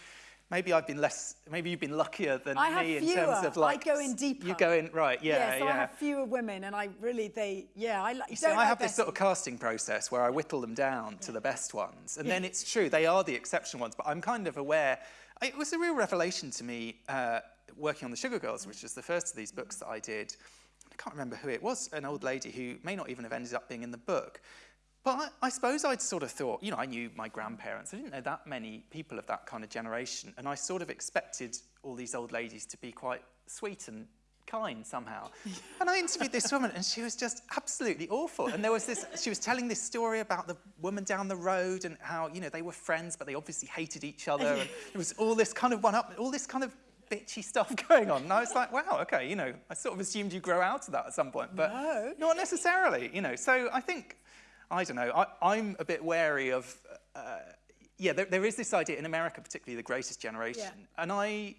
maybe I've been less, maybe you've been luckier than I me in fewer. terms of I like. go in deeper. You go in, right, yeah, yeah. so yeah. I have fewer women, and I really, they, yeah, I like. You see, I have this sort of casting process where I whittle them down to the best ones. And then it's true, they are the exceptional ones, but I'm kind of aware. It was a real revelation to me uh, working on The Sugar Girls, which was the first of these books that I did. I can't remember who it was, an old lady who may not even have ended up being in the book. But I, I suppose I'd sort of thought, you know, I knew my grandparents. I didn't know that many people of that kind of generation. And I sort of expected all these old ladies to be quite sweet and kind somehow. [LAUGHS] and I interviewed this woman and she was just absolutely awful. And there was this, she was telling this story about the woman down the road and how, you know, they were friends, but they obviously hated each other. And [LAUGHS] there was all this kind of one up, all this kind of bitchy stuff [LAUGHS] going on. And I was like, wow, okay, you know, I sort of assumed you grow out of that at some point, but No. not necessarily, you know. So I think, I don't know, I, I'm a bit wary of, uh, yeah, there, there is this idea in America, particularly the greatest generation. And I,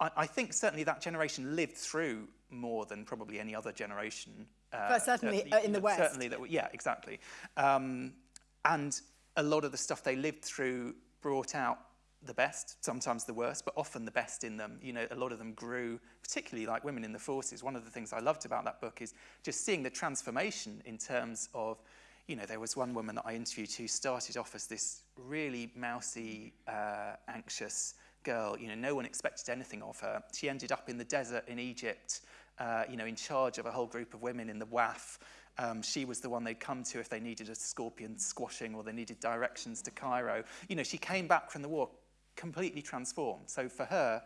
I, I think certainly that generation lived through more than probably any other generation. Uh, But certainly, uh, in the West. Certainly, that, yeah, exactly. Um, and a lot of the stuff they lived through brought out the best, sometimes the worst, but often the best in them. You know, a lot of them grew, particularly like women in the forces. One of the things I loved about that book is just seeing the transformation in terms of, you know, there was one woman that I interviewed who started off as this really mousy, uh, anxious girl. You know, no one expected anything of her. She ended up in the desert in Egypt, uh, you know, in charge of a whole group of women in the WAAF. Um, she was the one they'd come to if they needed a scorpion squashing or they needed directions to Cairo. You know, she came back from the war completely transformed. So for her,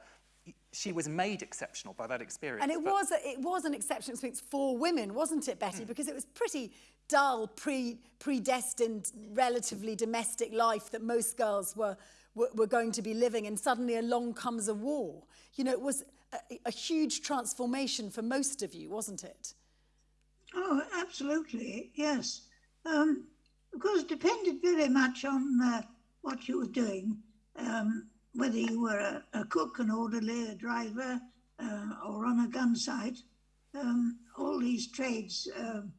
she was made exceptional by that experience. And it was, a, it was an exceptional experience for women, wasn't it, Betty? Because it was pretty dull, pre, predestined, relatively domestic life that most girls were, were, going to be living. And suddenly along comes a war. You know, it was a, a huge transformation for most of you, wasn't it? Oh, absolutely, yes. Um, of course, it depended very much on uh, what you were doing, um, whether you were a, a cook, an orderly, a driver, uh, or on a gun site. Um, all these trades um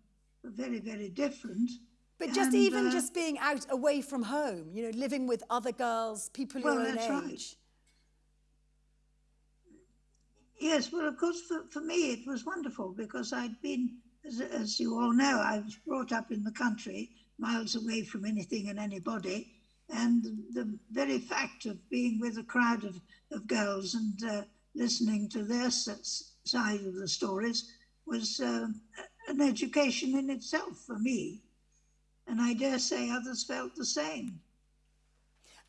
were very, very different. But just And, even uh, just being out away from home, you know, living with other girls, people Well, your own age. right. Yes, well, of course, for, for me, it was wonderful because I'd been, as, as you all know, I was brought up in the country, miles away from anything and anybody. And the very fact of being with a crowd of, of girls and uh, listening to their side of the stories was um, an education in itself for me. And I dare say others felt the same.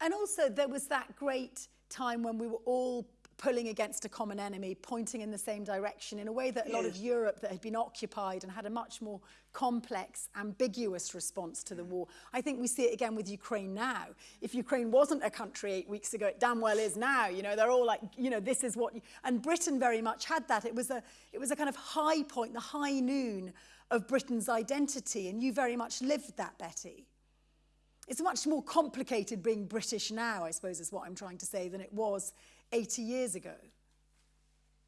And also, there was that great time when we were all pulling against a common enemy, pointing in the same direction in a way that a lot of Europe that had been occupied and had a much more complex, ambiguous response to the war. I think we see it again with Ukraine now. If Ukraine wasn't a country eight weeks ago, it damn well is now. You know, they're all like, you know, this is what. You, and Britain very much had that. It was a, it was a kind of high point, the high noon of Britain's identity, and you very much lived that, Betty. It's much more complicated being British now, I suppose, is what I'm trying to say, than it was 80 years ago.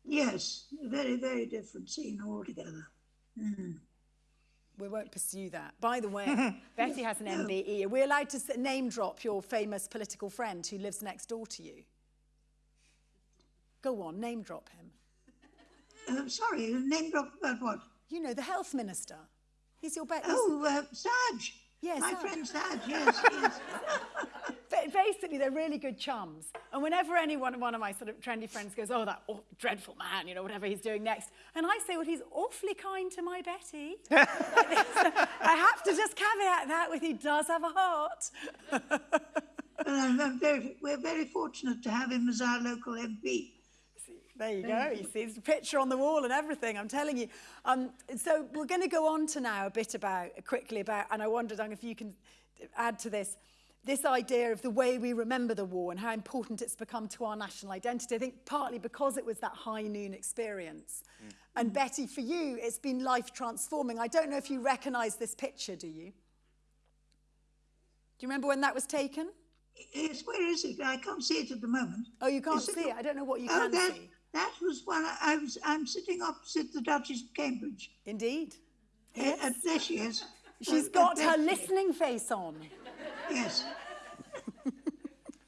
Yes, a very, very different scene altogether. We won't pursue that. By the way, [LAUGHS] Betty has an MBE. Are we allowed to name drop your famous political friend who lives next door to you? Go on, name drop him. Uh, sorry, name drop about what? You know, the health minister. He's your bet. Oh, uh, Saj. Yes, My Saj. friend [LAUGHS] Saj, yes, yes. Basically, they're really good chums. And whenever any one, one of my sort of trendy friends goes, oh, that aw- dreadful man, you know, whatever he's doing next, and I say, well, he's awfully kind to my Betty. [LAUGHS] I have to just caveat that with he does have a heart. [LAUGHS] But I'm, I'm very, we're very fortunate to have him as our local MP. There you go. You see, there's a picture on the wall and everything. I'm telling you. Um, so we're going to go on to now a bit about quickly about, and I wondered Doug, if you can add to this, this idea of the way we remember the war and how important it's become to our national identity. I think partly because it was that high noon experience. Mm. And Betty, for you, it's been life transforming. I don't know if you recognise this picture, do you? Do you remember when that was taken? Yes, where is it? I can't see it at the moment. Oh, you can't Is see it? I don't know what you oh, can that, see. That was one. I was. I'm sitting opposite the Duchess of Cambridge. Indeed. Yes. Uh, there she is. She's Uh, got her she is. listening face on. Yes.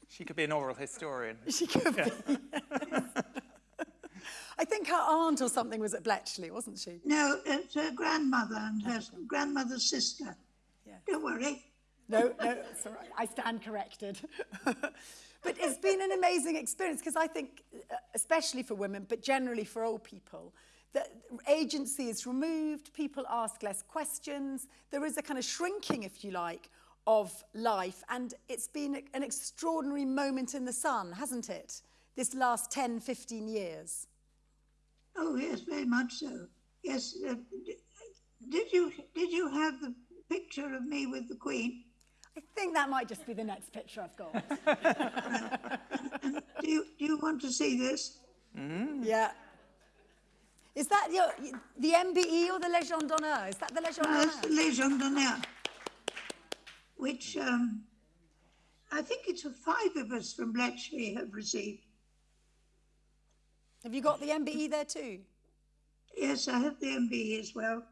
She could be an oral historian. She could be. [LAUGHS] I think her aunt or something was at Bletchley, wasn't she? No, it's her grandmother and her grandmother's sister. Yeah. Don't worry. No, no, it's all right. I stand corrected. [LAUGHS] but it's been an amazing experience because I think, uh, especially for women, but generally for old people, that agency is removed, people ask less questions, there is a kind of shrinking, if you like, of life, and it's been an extraordinary moment in the sun, hasn't it? This last 10, 15 years. Oh yes, very much so. Yes. Uh, did you did you have the picture of me with the Queen? I think that might just be the next picture I've got. [LAUGHS] Do you do you want to see this? yeah. Is that your, the MBE or the Legion d'honneur? Is that the Legion Uh, it's the d'honneur? Legion d'honneur, which um, I think it's five of us from Bletchley have received. Have you got the MBE there too? Yes, I have the MBE as well.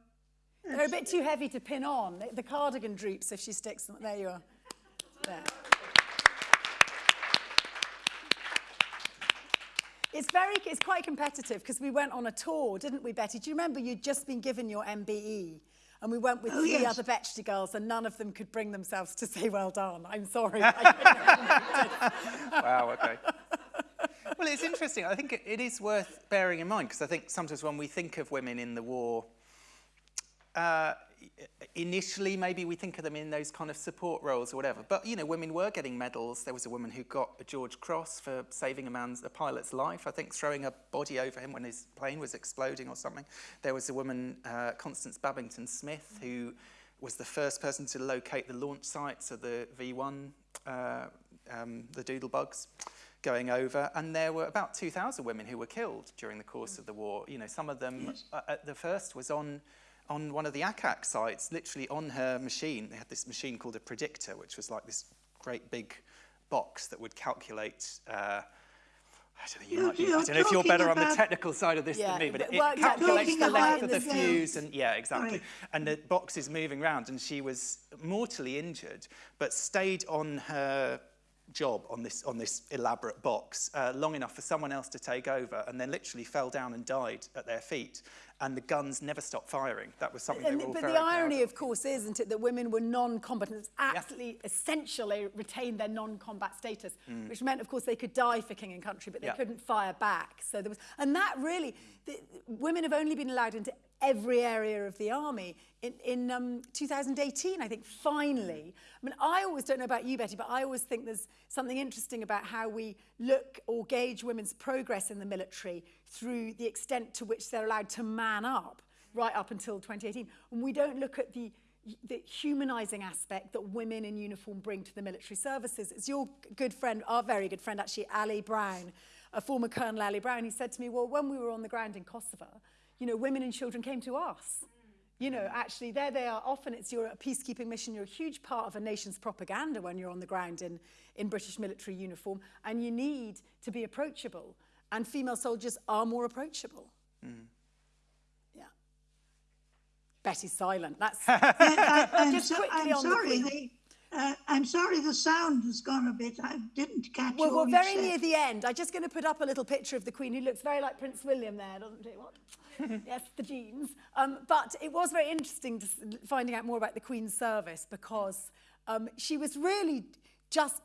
They're a bit too heavy to pin on. The, the cardigan droops if she sticks them. There you are. There. It's very, it's quite competitive because we went on a tour, didn't we, Betty? Do you remember you'd just been given your MBE? And we went with Oh, three yes. other Bletchley girls and none of them could bring themselves to say well done. I'm sorry. [LAUGHS] wow, okay. Well, it's interesting. I think it, it is worth bearing in mind because I think sometimes when we think of women in the war, uh, initially maybe we think of them in those kind of support roles or whatever. But you know, women were getting medals. There was a woman who got a George Cross for saving a man's a pilot's life. I think throwing a body over him when his plane was exploding or something. There was a woman, uh, Constance Babington Smith, who was the first person to locate the launch sites of the V1, uh, um, the Doodlebugs going over, and there were about 2,000 women who were killed during the course of the war. You know, some of them, uh, at the first was on on one of the ack-ack sites, literally on her machine. They had this machine called a predictor, which was like this great big box that would calculate. Uh, I don't know, you You're- might be, I don't know if you're better on the technical side of this Yeah, than me, but it, out calculates the length of the the fuse and yeah, exactly. Sorry. And the box is moving around, and she was mortally injured, but stayed on her job on this on this elaborate box uh, long enough for someone else to take over, and then literally fell down and died at their feet. And the guns never stopped firing. That was something And they were but the irony, of. of course, is, isn't it, that women were non-combatants, absolutely essential they retained their non-combat status, which meant, of course, they could die for king and country, but they Mm. Yeah. couldn't fire back. So there was, and that really, the, women have only been allowed into every area of the army. In, in um, 2018, I think, finally. I mean, I always don't know about you, Betty, but I always think there's something interesting about how we look or gauge women's progress in the military through the extent to which they're allowed to man up right up until 2018. And we don't look at the, the humanising aspect that women in uniform bring to the military services. It's your good friend, our very good friend actually, Ali Brown, a former Colonel Ali Brown, he said to me, well, when we were on the ground in Kosovo, you know, women and children came to us. You know, mm. actually, there they are. Often it's your a peacekeeping mission. You're a huge part of a nation's propaganda when you're on the ground in, in British military uniform, and you need to be approachable. And female soldiers are more approachable. Mm. Yeah. Betty's silent. That's I, [LAUGHS] uh, uh, [LAUGHS] I'm, Just so, quickly I'm on sorry. Queen. The, uh, I'm sorry the sound has gone a bit. I didn't catch Well, all we're very near the end. I'm just going to put up a little picture of the Queen, who looks very like Prince William there, doesn't it? What? [LAUGHS] yes, the genes. Um, but it was very interesting to, finding out more about the Queen's service because um, she was really just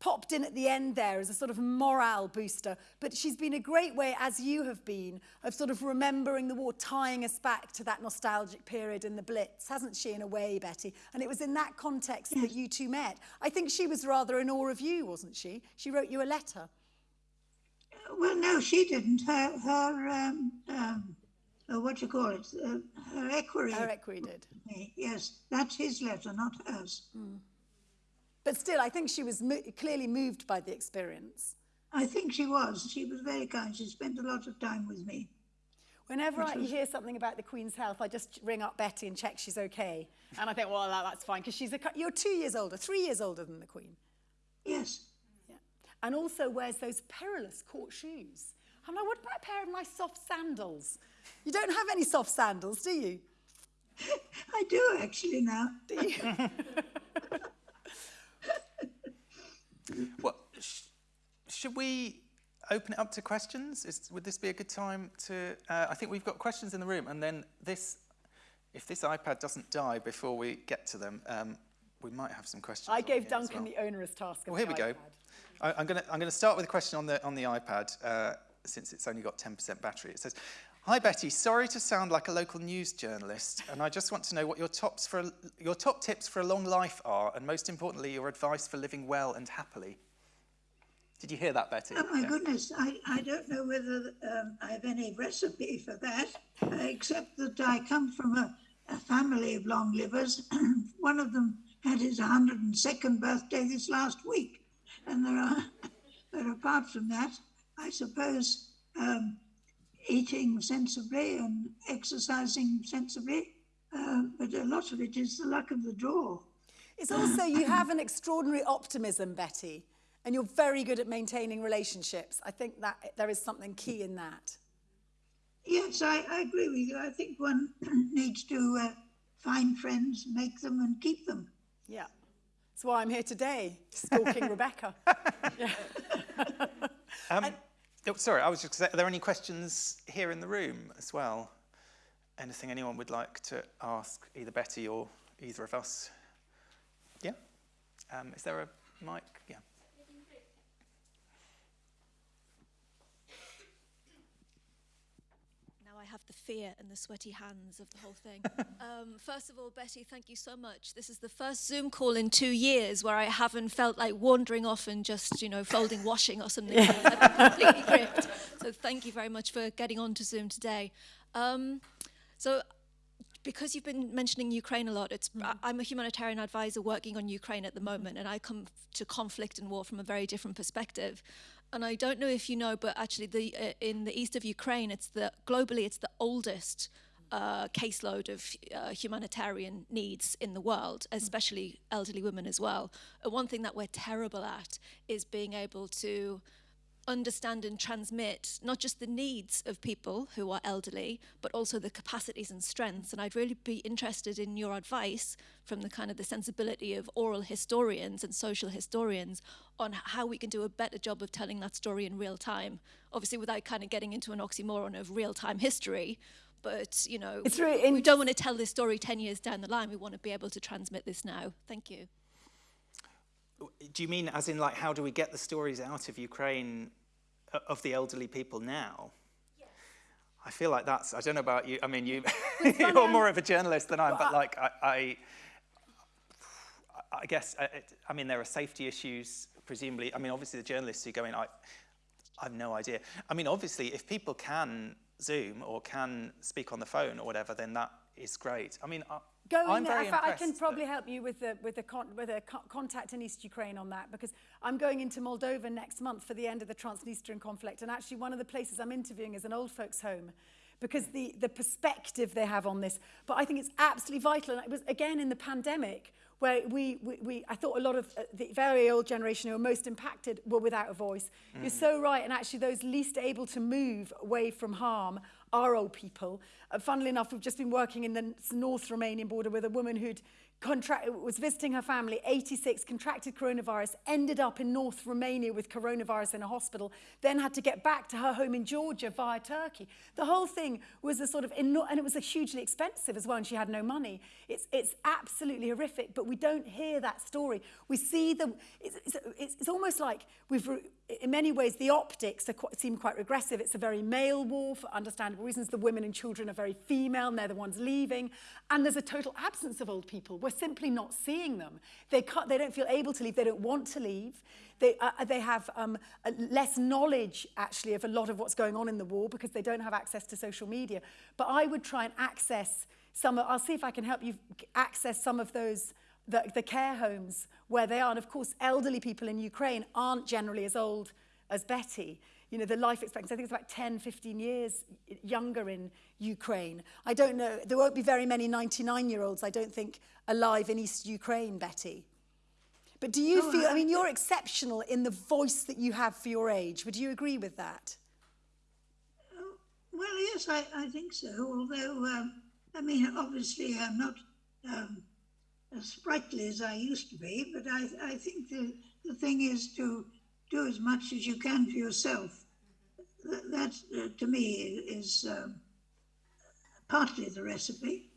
popped in at the end there as a sort of morale booster. But she's been a great way, as you have been, of sort of remembering the war, tying us back to that nostalgic period in the Blitz, hasn't she, in a way, Betty? And it was in that context that you two met. I think she was rather in awe of you, wasn't she? She wrote you a letter. Well, no, she didn't. Her, her, um, um, uh, what do you call it? Uh, her equerry. Her equerry did. Yes, that's his letter, not hers. But still, I think she was mo- clearly moved by the experience. I think she was. She was very kind. She spent a lot of time with me. Whenever I hear something about the Queen's health, I just ring up Betty and check she's okay. And I think, well, that, that's fine, because she's a, you're two years older, three years older than the Queen. Yes. Yeah. And also wears those perilous court shoes. I'm like, what about a pair of nice soft sandals? You don't have any soft sandals, do you? [LAUGHS] I do actually now. Do you? [LAUGHS] Well, sh- should we open it up to questions? Is, would this be a good time to? Uh, I think we've got questions in the room, and then this, if this iPad doesn't die before we get to them, um, we might have some questions. I gave Duncan well. the onerous task of Well, here we go. I, I'm going to I'm going to start with a question on the on the iPad uh, since it's only got 10% battery. It says, "Hi Betty, sorry to sound like a local news journalist, and I just want to know what your tops for a, your top tips for a long life are, and most importantly, your advice for living well and happily." Did you hear that, Betty? Oh my Yeah. goodness, I, I don't know whether um, I have any recipe for that, except that I come from a, a family of long livers. [CLEARS THROAT] One of them had his 102nd birthday this last week. And there are, but apart from that, I suppose um, eating sensibly and exercising sensibly, uh, but a lot of it is the luck of the draw. It's also, you have an extraordinary optimism, Betty, and you're very good at maintaining relationships. I think that there is something key in that. Yes, I, I agree with you. I think one [CLEARS THROAT] needs to uh, find friends, make them, and keep them. Yeah. That's why I'm here today, stalking [LAUGHS] Rebecca. [LAUGHS] Um, [LAUGHS] sorry, I was just. Are there any questions here in the room as well? Anything anyone would like to ask either Betty or either of us? Yeah. Um, is there a mic? Yeah. Now I have the fear and the sweaty hands of the whole thing. [LAUGHS] um, first of all, Betty, thank you so much. This is the first Zoom call in two years where I haven't felt like wandering off and just, you know, folding washing or something. else. I've been completely gripped. So thank you very much for getting on to Zoom today. Um, so because you've been mentioning Ukraine a lot, it's, I- I'm a humanitarian advisor working on Ukraine at the moment, and I come to conflict and war from a very different perspective. And I don't know if you know, but actually, the uh, in the east of Ukraine, it's the globally it's the oldest uh, caseload of uh, humanitarian needs in the world, especially elderly women as well. And one thing that we're terrible at is being able to understand and transmit not just the needs of people who are elderly, but also the capacities and strengths. And I'd really be interested in your advice from the kind of the sensibility of oral historians and social historians on how we can do a better job of telling that story in real time. Obviously, without kind of getting into an oxymoron of real time history. But you know, It's really we don't want to tell this story ten years down the line. We want to be able to transmit this now. Thank you. Do you mean as in like how do we get the stories out of Ukraine of the elderly people now? I feel like that's. I don't know about you. I mean, you [LAUGHS] you're more of a journalist than I am, but like I, I, I guess uh, it, I mean there are safety issues. Presumably, I mean obviously the journalists who go in, I, I have no idea. I mean obviously if people can Zoom or can speak on the phone or whatever, then that is great. I mean, I, Go I'm in there. very In fact, I can probably help you with the with a con- with a co- contact in East Ukraine on that because I'm going into Moldova next month for the end of the Transnistrian conflict, and actually one of the places I'm interviewing is an old folks' home. Because the, the perspective they have on this, but I think it's absolutely vital. And it was again in the pandemic where we, we, we I thought a lot of uh, the very old generation who were most impacted were without a voice. You're so right, and actually those least able to move away from harm our old people. Uh, funnily enough, we've just been working in the North Romanian border with a woman who'd contract, was visiting her family, 86, contracted coronavirus, ended up in North Romania with coronavirus in a hospital, then had to get back to her home in Georgia via Turkey. The whole thing was a sort of, and it was hugely expensive as well, and she had no money. It's, it's absolutely horrific, but we don't hear that story. We see the, it's, it's, it's almost like we've, in many ways, the optics quite, seem quite regressive. It's a very male war for understandable reasons. The women and children are very female, and they're the ones leaving. And there's a total absence of old people. We're simply not seeing them. They, can't, they don't feel able to leave. They don't want to leave. They, uh, they have um, less knowledge, actually, of a lot of what's going on in the war because they don't have access to social media. But I would try and access some of, I'll see if I can help you access some of those the, the care homes where they are. And of course, elderly people in Ukraine aren't generally as old as Betty. You know, the life expectancy, I think it's about 10, 15 years younger in Ukraine. I don't know, there won't be very many 99-year-olds, I don't think, alive in East Ukraine, Betty. But do you oh, feel, I mean, you're exceptional in the voice that you have for your age. Would you agree with that? Oh, well, yes, I, I think so. Although, um, I mean, obviously, I'm not um, as sprightly as I used to be, but I, I think the, the thing is to do as much as you can for yourself. That, that uh, to me, is um, partly the recipe.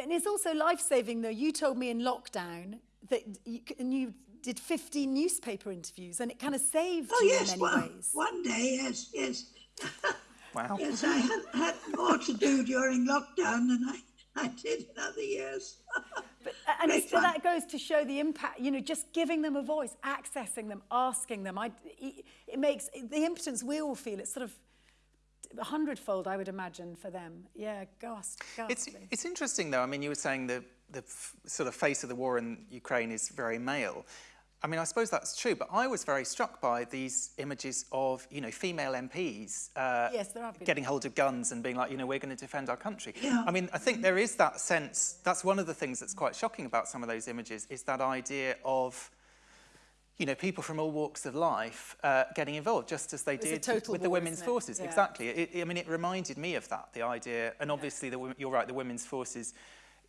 And it's also life-saving, though. You told me in lockdown that you, and you did 15 newspaper interviews, and it kind of saved oh, you yes, in many well, ways. One day, yes, yes. [LAUGHS] Wow. yes, I had, had more to do during lockdown than I, I did in other years. [LAUGHS] And so that goes to show the impact, you know, just giving them a voice, accessing them, asking them. I, it, it makes the impotence we all feel, it's sort of a hundredfold, I would imagine, for them. Yeah, gosh, It's, it's interesting, though. I mean, you were saying the, the sort of face of the war in Ukraine is very male. I mean, I suppose that's true, but I was very struck by these images of, you know, female MPs uh, yes, getting hold of guns and being like, you know, we're going to defend our country. Yeah. I mean, I think there is that sense, that's one of the things that's quite shocking about some of those images, is that idea of, you know, people from all walks of life uh, getting involved, just as they did with war, the women's forces. Yeah. Exactly. It, I mean, it reminded me of that, the idea, and obviously, the, you're right, the women's forces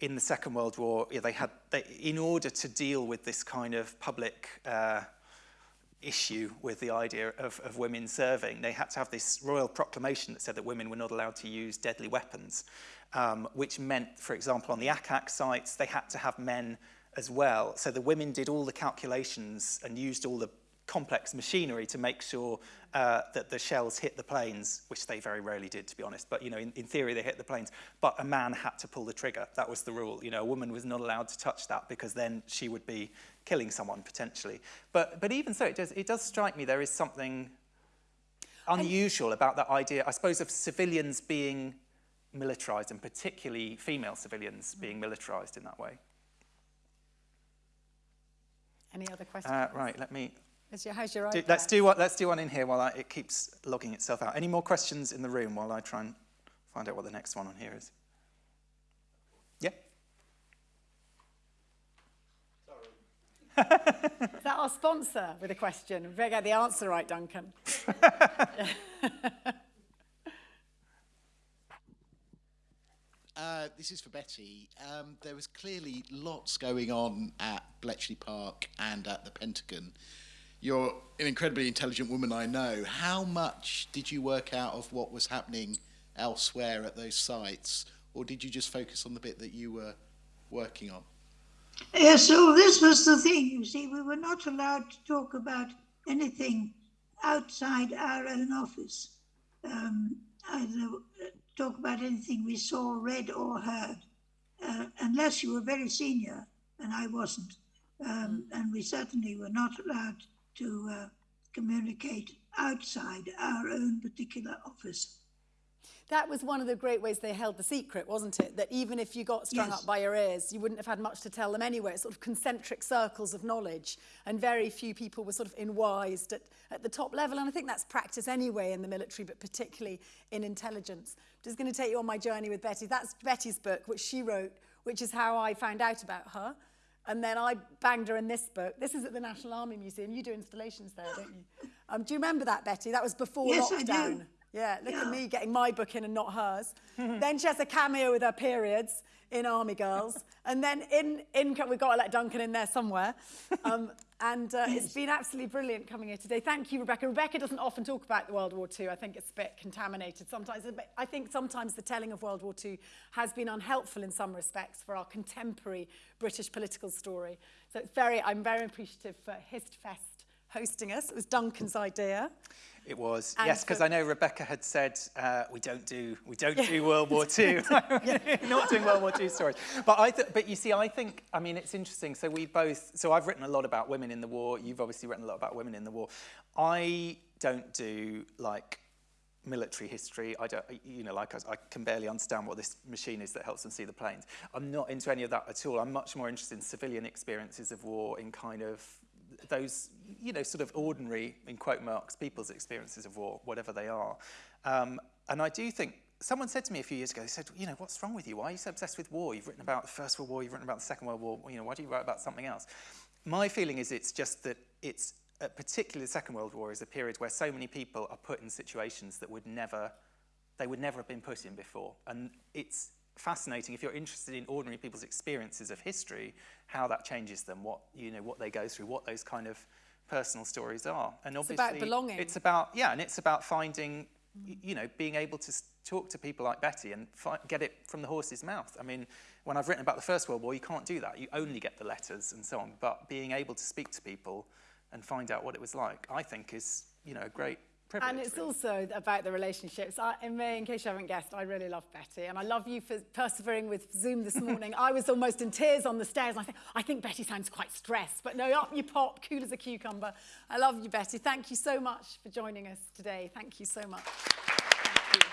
in the Second World War, yeah, they had, they, in order to deal with this kind of public uh, issue with the idea of, of women serving, they had to have this royal proclamation that said that women were not allowed to use deadly weapons, um, which meant, for example, on the ACAC sites, they had to have men as well. So the women did all the calculations and used all the complex machinery to make sure uh, that the shells hit the planes, which they very rarely did, to be honest. But, you know, in, in theory, they hit the planes. But a man had to pull the trigger. That was the rule. You know, a woman was not allowed to touch that because then she would be killing someone, potentially. But, but even so, it does, it does strike me there is something unusual about that idea, I suppose, of civilians being militarized, and particularly female civilians being militarized in that way. Any other questions? Uh, right, let me How's your, how's your do, let's, do what, let's do one in here while I, it keeps logging itself out. Any more questions in the room while I try and find out what the next one on here is? Yeah? Sorry. [LAUGHS] is that our sponsor with a question? We better get the answer right, Duncan. [LAUGHS] Uh, this is for Betty. Um, there was clearly lots going on at Bletchley Park and at the Pentagon you're an incredibly intelligent woman, I know. How much did you work out of what was happening elsewhere at those sites, or did you just focus on the bit that you were working on? Yeah, so this was the thing, you see, we were not allowed to talk about anything outside our own office, um, either talk about anything we saw, read, or heard, uh, unless you were very senior, and I wasn't. Um, and we certainly were not allowed to uh, communicate outside our own particular office. That was one of the great ways they held the secret, wasn't it? That even if you got strung yes. up by your ears, you wouldn't have had much to tell them anyway. Sort of concentric circles of knowledge, and very few people were sort of enwised at, at the top level. And I think that's practice anyway in the military, but particularly in intelligence. I'm just going to take you on my journey with Betty. That's Betty's book, which she wrote, which is how I found out about her. And then I banged her in this book. This is at the National Army Museum. You do installations there, don't you? [GASPS] Um, do you remember that, Betty? That was before yes, lockdown. I do. Yeah, look at me getting my book in and not hers. [LAUGHS] then she has a cameo with her periods in Army Girls. [LAUGHS] and then in, in we've got to let Duncan in there somewhere. Um, and uh, it's [LAUGHS] been absolutely brilliant coming here today. Thank you, Rebecca. Rebecca doesn't often talk about the World War II. I think it's a bit contaminated sometimes. I think sometimes the telling of World War II has been unhelpful in some respects for our contemporary British political story. So it's very, I'm very appreciative for HistFest hosting us. It was Duncan's idea. It was And yes, because I know Rebecca had said uh, we don't do we don't do World War II, [LAUGHS] [LAUGHS] not doing World War II stories. But I but you see, I think I mean it's interesting. So we both so I've written a lot about women in the war. You've obviously written a lot about women in the war. I don't do like military history. I don't, you know, like I, I can barely understand what this machine is that helps them see the planes. I'm not into any of that at all. I'm much more interested in civilian experiences of war, in kind of those, you know, sort of ordinary, in quote marks, people's experiences of war, whatever they are. Um, and I do think someone said to me a few years ago, they said, you know, what's wrong with you? Why are you so obsessed with war? You've written about the First World War, you've written about the Second World War, you know, why do you write about something else? My feeling is it's just that it's, uh, particularly the Second World War is a period where so many people are put in situations that would never, they would never have been put in before. And it's fascinating if you're interested in ordinary people's experiences of history, how that changes them, what you know, what they go through, what those kind of personal stories are. And It's obviously, about belonging. It's about yeah, and it's about finding, you know, being able to talk to people like Betty and get it from the horse's mouth. I mean, when I've written about the First World War, you can't do that. You only get the letters and so on. But being able to speak to people and find out what it was like, I think, is you know a great privilege. And it's really. also about the relationships. I, in, May, in case you haven't guessed, I really love Betty, and I love you for persevering with Zoom this [LAUGHS] morning. I was almost in tears on the stairs. I think I think Betty sounds quite stressed, but no, up you pop, cool as a cucumber. I love you, Betty. Thank you so much for joining us today. Thank you so much. Thank you.